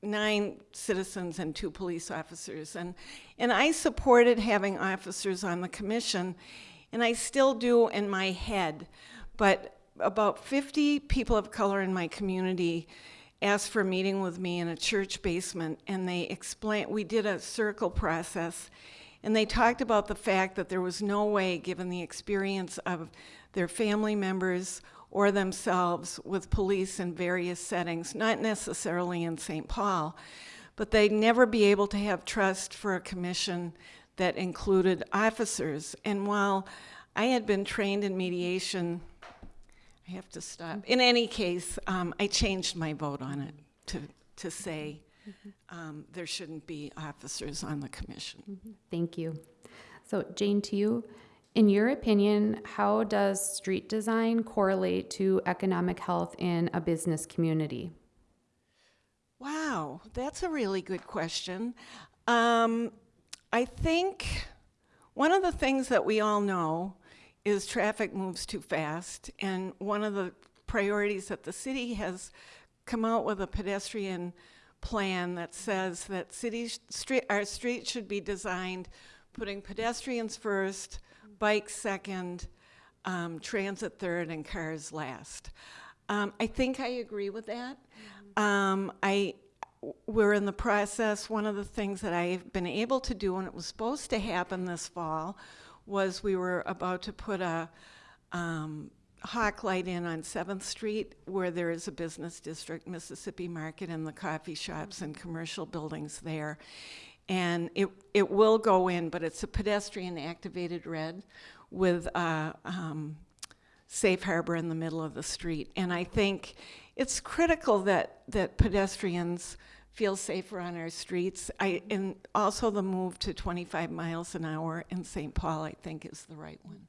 nine citizens and two police officers. And, and I supported having officers on the commission, and I still do in my head. But about 50 people of color in my community asked for a meeting with me in a church basement, and they explained, we did a circle process, and they talked about the fact that there was no way, given the experience of their family members or themselves with police in various settings, not necessarily in St. Paul, but they'd never be able to have trust for a commission that included officers. And while I had been trained in mediation, I have to stop. In any case, um, I changed my vote on it to, to say um, there shouldn't be officers on the commission. Thank you. So Jane, to you, in your opinion, how does street design correlate to economic health in a business community? Wow, that's a really good question. Um, I think one of the things that we all know is traffic moves too fast, and one of the priorities that the city has come out with a pedestrian plan that says that city street our streets should be designed putting pedestrians first, bikes second, um, transit third, and cars last. Um, I think I agree with that. Um, I, we're in the process, one of the things that I've been able to do, and it was supposed to happen this fall, was we were about to put a um, hawk light in on 7th Street where there is a business district, Mississippi Market, and the coffee shops and commercial buildings there. And it, it will go in, but it's a pedestrian activated red with a um, safe harbor in the middle of the street. And I think it's critical that, that pedestrians feel safer on our streets. I, and also the move to 25 miles an hour in St. Paul, I think, is the right one.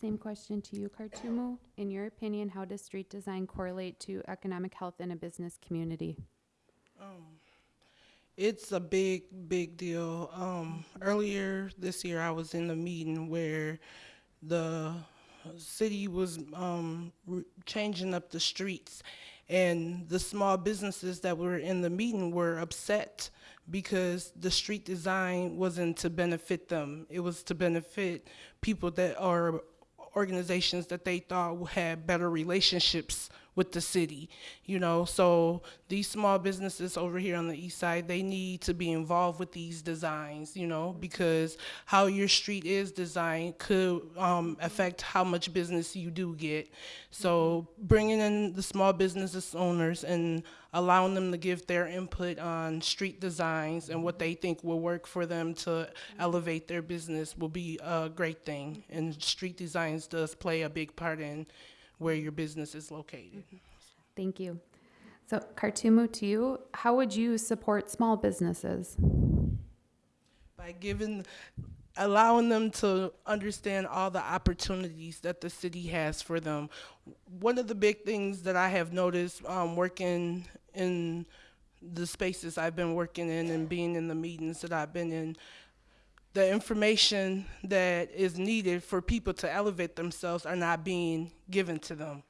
Same question to you, Kartumu. In your opinion, how does street design correlate to economic health in a business community? It's a big, big deal. Um, earlier this year, I was in a meeting where the city was um, changing up the streets, and the small businesses that were in the meeting were upset because the street design wasn't to benefit them. It was to benefit people that are organizations that they thought had better relationships with the city, you know. So these small businesses over here on the east side, they need to be involved with these designs, you know, because how your street is designed could um, affect how much business you do get. So bringing in the small businesses owners and allowing them to give their input on street designs and what they think will work for them to elevate their business will be a great thing. And street designs does play a big part in where your business is located. Thank you. So Kartumu, to you, how would you support small businesses? By giving, allowing them to understand all the opportunities that the city has for them. One of the big things that I have noticed um, working in the spaces I've been working in and being in the meetings that I've been in, the information that is needed for people to elevate themselves are not being given to them.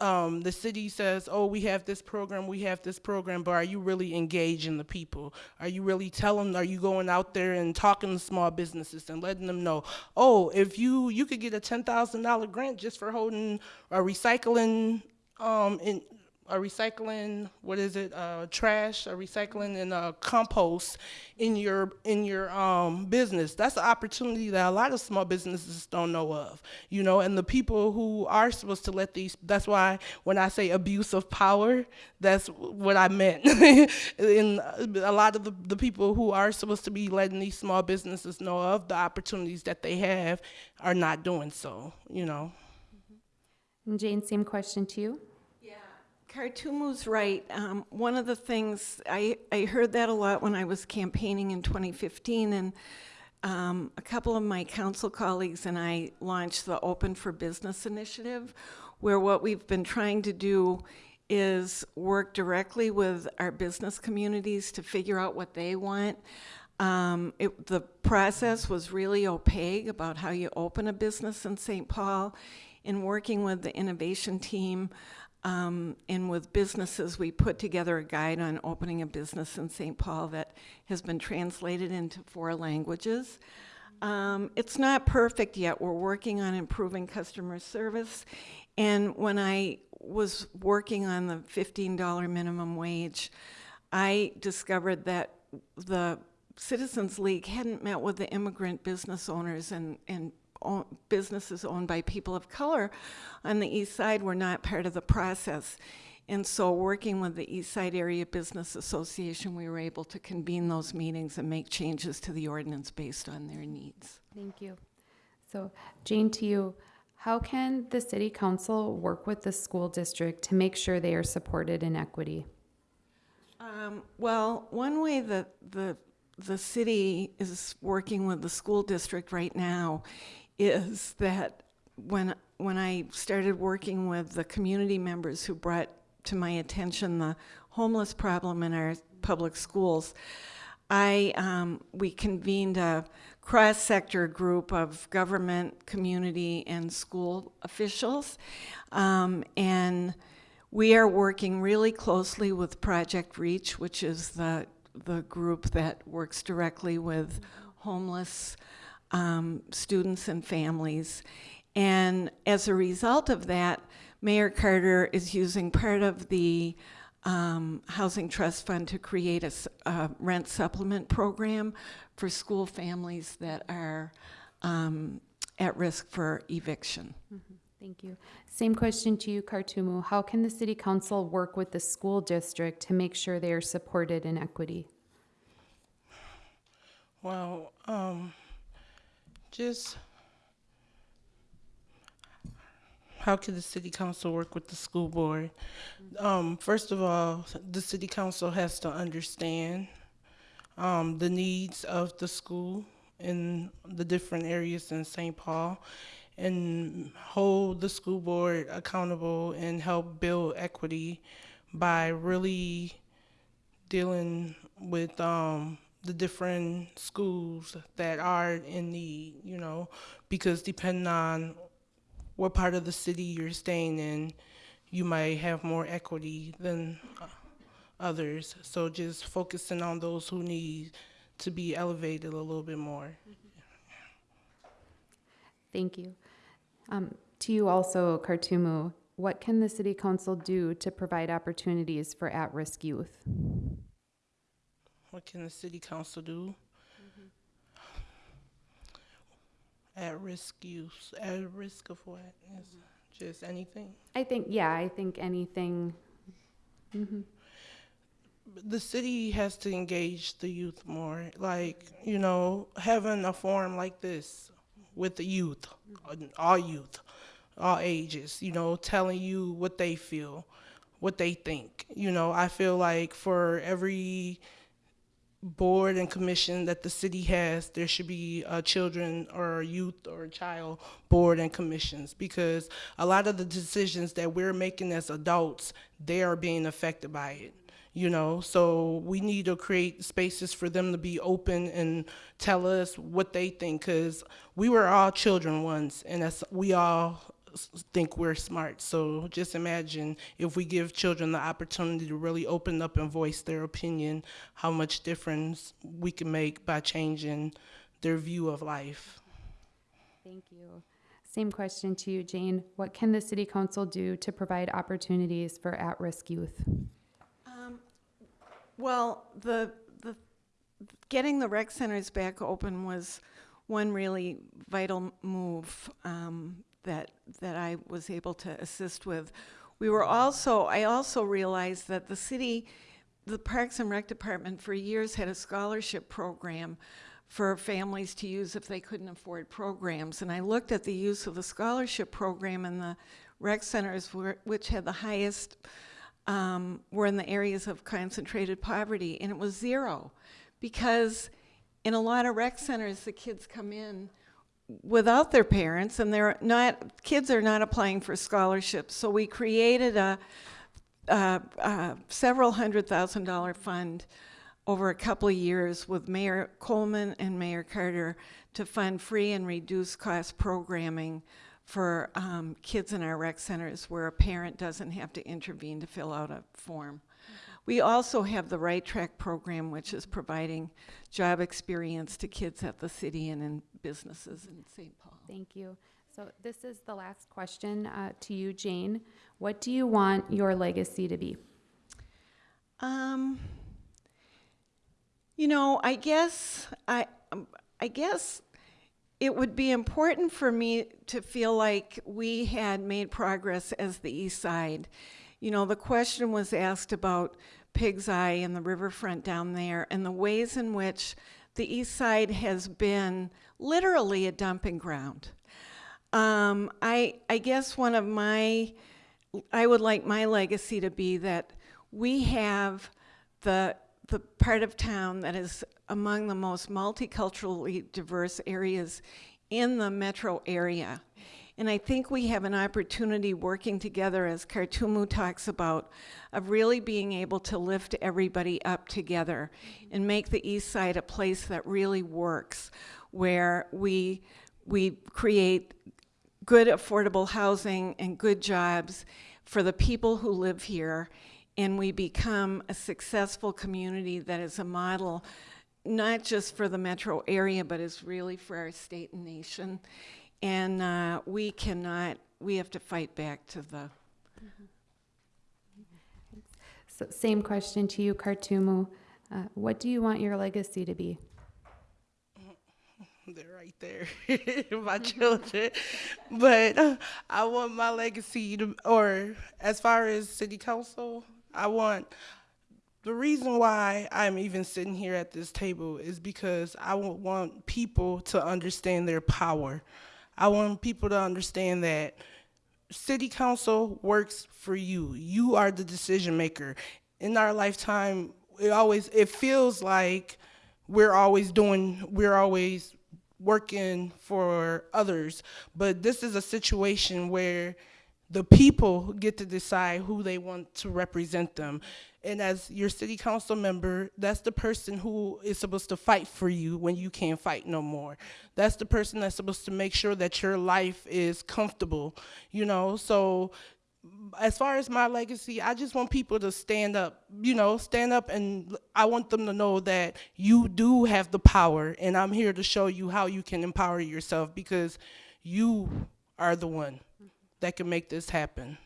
Um, the city says, oh, we have this program, we have this program, but are you really engaging the people? Are you really telling, are you going out there and talking to small businesses and letting them know, oh, if you, you could get a $10,000 grant just for holding a recycling um, in, a recycling what is it uh, trash a recycling and uh, compost in your in your um, business. That's an opportunity that a lot of small businesses don't know of you know and the people who are supposed to let these that's why when i say abuse of power that's what i meant. *laughs* In a lot of the, the people who are supposed to be letting these small businesses know of the opportunities that they have are not doing so you know. And Jane, same question to you. Kartumu's right. Um, one of the things, I, I heard that a lot when I was campaigning in 2015, and um, a couple of my council colleagues and I launched the Open for Business initiative, where what we've been trying to do is work directly with our business communities to figure out what they want. Um, it, the process was really opaque about how you open a business in St. Paul. In working with the innovation team, um, and with businesses, we put together a guide on opening a business in St. Paul that has been translated into four languages. Um, it's not perfect yet. We're working on improving customer service. And when I was working on the $15 minimum wage, I discovered that the Citizens League hadn't met with the immigrant business owners and, and own, businesses owned by people of color on the east side were not part of the process. And so, working with the East Side Area Business Association, we were able to convene those meetings and make changes to the ordinance based on their needs. Thank you. So Jane, to you, how can the city council work with the school district to make sure they are supported in equity? Um, well, one way that the the city is working with the school district right now is that when when I started working with the community members who brought to my attention the homeless problem in our public schools, I um, we convened a cross-sector group of government, community, and school officials, um, and we are working really closely with Project Reach, which is the the group that works directly with homeless um, students and families. And as a result of that, Mayor Carter is using part of the um, Housing Trust Fund to create a rent supplement program for school families that are um, at risk for eviction. Thank you. Same question to you, Kartumu. How can the city council work with the school district to make sure they are supported in equity? Well, um, just how can the city council work with the school board? Um, first of all, the city council has to understand um, the needs of the school in the different areas in St. Paul and hold the school board accountable and help build equity by really dealing with um, the different schools that are in need, you know, because depending on what part of the city you're staying in, you might have more equity than uh, others. So just focusing on those who need to be elevated a little bit more. Thank you. Um, to you also, Kartumu, what can the city council do to provide opportunities for at-risk youth? What can the city council do? Mm-hmm. At risk use, at risk of what? Is mm-hmm. Just anything? I think, yeah, I think anything. Mhm. the city has to engage the youth more. Like, you know, having a forum like this with the youth, mm-hmm. uh, all youth, all ages, you know, telling you what they feel, what they think. You know, I feel like for every board and commission that the city has, there should be a children or youth or child board and commissions because a lot of the decisions that we're making as adults, they are being affected by it. You know, so we need to create spaces for them to be open and tell us what they think because we were all children once and that's, we all think we're smart. So just imagine if we give children the opportunity to really open up and voice their opinion, how much difference we can make by changing their view of life. Thank you. Same question to you, Jane. What can the city council do to provide opportunities for at-risk youth? Um, Well, the, the, getting the rec centers back open was one really vital move um, that, that I was able to assist with. We were also, I also realized that the city, the Parks and Rec Department for years had a scholarship program for families to use if they couldn't afford programs. And I looked at the use of the scholarship program and the rec centers, which had the highest um, were in the areas of concentrated poverty, and it was zero. Because in a lot of rec centers, the kids come in without their parents, and they're not, kids are not applying for scholarships. So we created a, a, a several hundred thousand dollar fund over a couple of years with Mayor Coleman and Mayor Carter to fund free and reduced cost programming for um, kids in our rec centers where a parent doesn't have to intervene to fill out a form. We also have the Right Track program, which is providing job experience to kids at the city and in businesses in St. Paul. Thank you. So this is the last question uh, to you, Jane. What do you want your legacy to be? Um, you know, I guess I, um, I guess it would be important for me to feel like we had made progress as the East Side. You know, the question was asked about Pig's Eye and the riverfront down there, and the ways in which the East Side has been literally a dumping ground. Um, I, I guess one of my, I would like my legacy to be that we have the, the part of town that is among the most multiculturally diverse areas in the metro area. And I think we have an opportunity working together, as Kartumu talks about, of really being able to lift everybody up together and make the East Side a place that really works, where we, we create good affordable housing and good jobs for the people who live here and we become a successful community that is a model not just for the metro area but is really for our state and nation and uh, we cannot we have to fight back to the So same question to you, Kartumu. Uh, what do you want your legacy to be? *laughs* They're right there, *laughs* my children. But I want my legacy to, or as far as city council, I want the reason why I'm even sitting here at this table is because I want people to understand their power. I want people to understand that city council works for you. You are the decision maker. In our lifetime, it always it feels like we're always doing we're always working for others, but this is a situation where the people get to decide who they want to represent them. And as your city council member, that's the person who is supposed to fight for you when you can't fight no more. That's the person that's supposed to make sure that your life is comfortable, you know? So as far as my legacy, I just want people to stand up, you know, stand up and I want them to know that you do have the power and I'm here to show you how you can empower yourself because you are the one that can make this happen.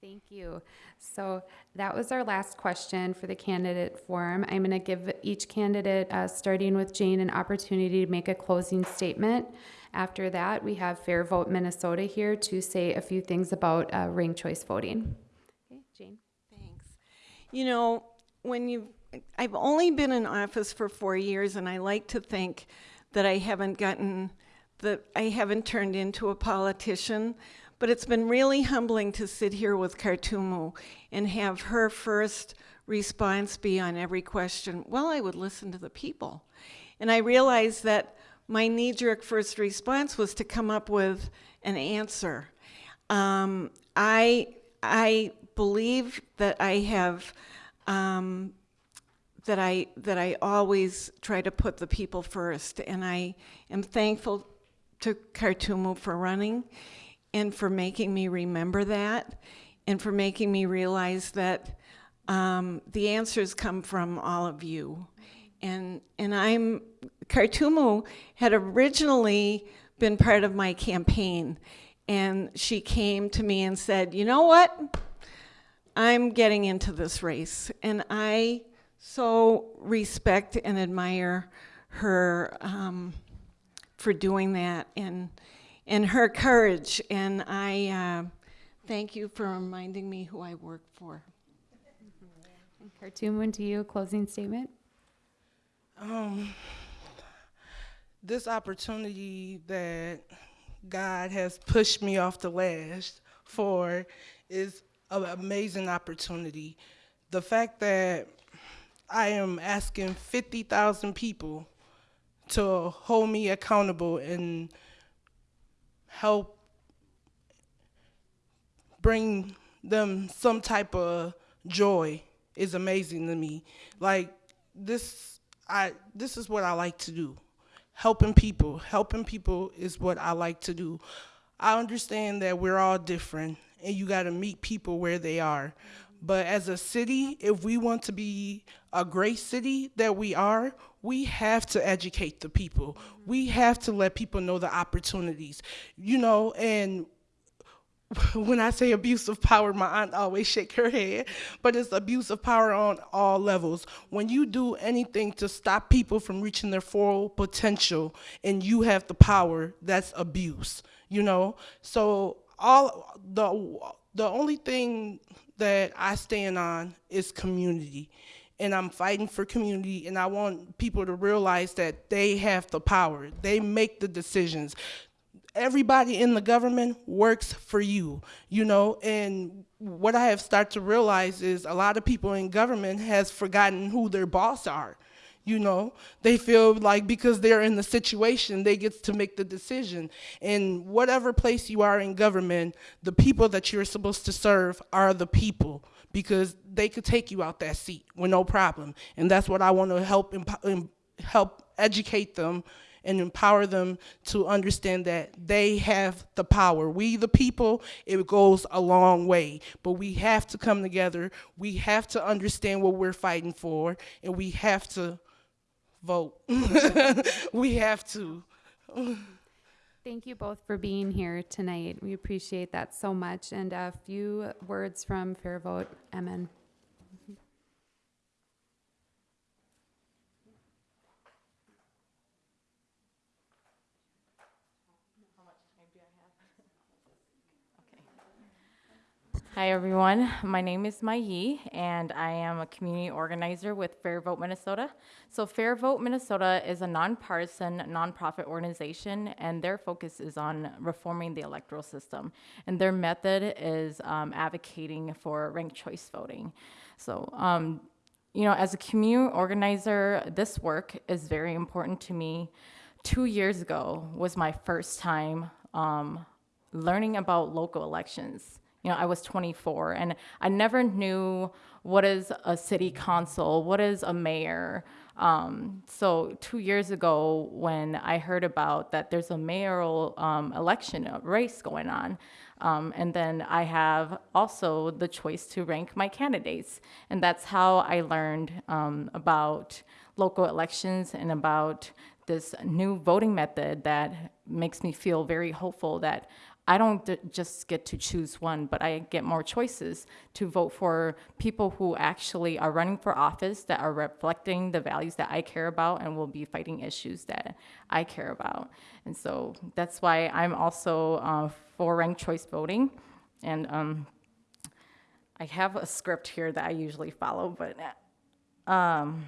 Thank you. So that was our last question for the candidate forum. I'm going to give each candidate, uh, starting with Jane, an opportunity to make a closing statement. After that, we have Fair Vote Minnesota here to say a few things about uh, ranked choice voting. Okay, Jane. Thanks. You know, when you, I've only been in office for four years, and I like to think that I haven't gotten, that I haven't turned into a politician. But it's been really humbling to sit here with Kartumu and have her first response be on every question, well, I would listen to the people. And I realized that my knee jerk first response was to come up with an answer. Um, I, I believe that I have, um, that I, that I always try to put the people first. And I am thankful to Kartumu for running and for making me remember that and for making me realize that um, the answers come from all of you. And, and I'm, Kartumu had originally been part of my campaign. And she came to me and said, You know what? I'm getting into this race. And I so respect and admire her um, for doing that and, and her courage. And I uh, thank you for reminding me who I work for. Kartumu, when to you, a closing statement? Um, this opportunity that God has pushed me off the ledge for is an amazing opportunity. The fact that I am asking 50,000 people to hold me accountable and help bring them some type of joy is amazing to me. Like this I this is what I like to do. Helping people. Helping people is what I like to do. I understand that we're all different and you got to meet people where they are. But as a city, if we want to be a great city that we are, we have to educate the people. We have to let people know the opportunities. You know, and *laughs* when I say abuse of power, my aunt always shake her head, but it's abuse of power on all levels. When you do anything to stop people from reaching their full potential and you have the power, that's abuse, you know? So all the the only thing that I stand on is community. And I'm fighting for community and I want people to realize that they have the power. They make the decisions everybody in the government works for you, you know, and what I have started to realize is a lot of people in government has forgotten who their boss are. You know, they feel like because they're in the situation, they get to make the decision. And whatever place you are in government, the people that you're supposed to serve are the people because they could take you out that seat with no problem. And that's what I want to help help educate them and empower them to understand that they have the power. We, the people, it goes a long way, but we have to come together. We have to understand what we're fighting for, and we have to vote. *laughs* we have to. Thank you both for being here tonight. We appreciate that so much. And a few words from Fair Vote, Emin. Hi, everyone. My name is Mai Yi, and I am a community organizer with Fair Vote Minnesota. So, Fair Vote Minnesota is a nonpartisan nonprofit organization, and their focus is on reforming the electoral system. And their method is um, advocating for ranked choice voting. So, um, you know, as a community organizer, this work is very important to me. Two years ago was my first time um, learning about local elections you know, I was 24 and I never knew what is a city council, what is a mayor. Um, so two years ago, when I heard about that there's a mayoral um, election race going on, um, and then I have also the choice to rank my candidates. And that's how I learned um, about local elections and about this new voting method that makes me feel very hopeful that I don't just get to choose one, but I get more choices to vote for people who actually are running for office that are reflecting the values that I care about and will be fighting issues that I care about. And so that's why I'm also uh, for ranked choice voting. And um, I have a script here that I usually follow, but um,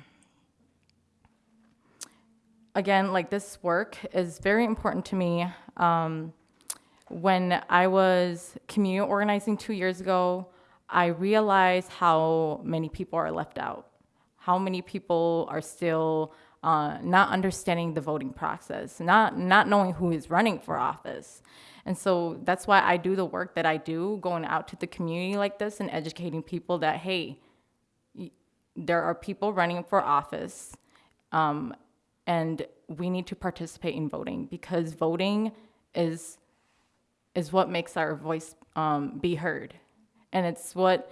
again, like this work is very important to me. Um, when I was community organizing two years ago, I realized how many people are left out, how many people are still uh, not understanding the voting process, not, not knowing who is running for office. And so that's why I do the work that I do, going out to the community like this and educating people that, hey, there are people running for office, um, and we need to participate in voting because voting is is what makes our voice um, be heard. And it's what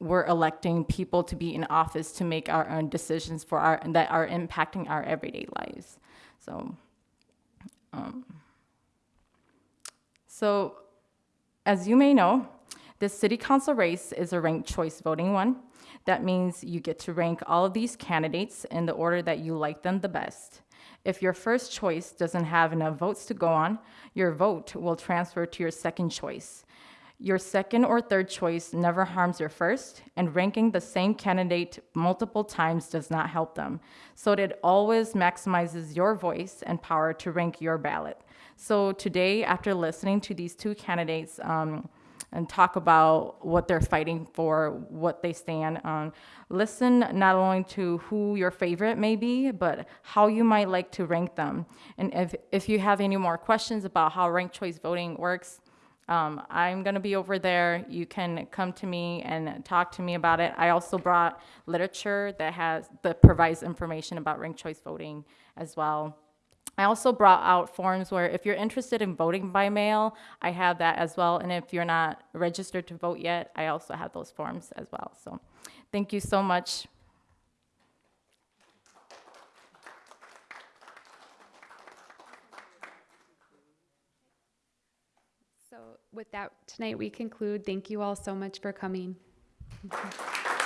we're electing people to be in office to make our own decisions for our that are impacting our everyday lives. So, um, So, as you may know, this city council race is a ranked choice voting one. That means you get to rank all of these candidates in the order that you like them the best. If your first choice doesn't have enough votes to go on, your vote will transfer to your second choice. Your second or third choice never harms your first, and ranking the same candidate multiple times does not help them. So it always maximizes your voice and power to rank your ballot. So today, after listening to these two candidates, um, and talk about what they're fighting for, what they stand on. Listen not only to who your favorite may be, but how you might like to rank them. And if, if you have any more questions about how ranked choice voting works, um, I'm going to be over there. You can come to me and talk to me about it. I also brought literature that has that provides information about ranked choice voting as well. I also brought out forms where if you're interested in voting by mail, I have that as well. And if you're not registered to vote yet, I also have those forms as well. So thank you so much. So with that, tonight we conclude. Thank you all so much for coming. *laughs*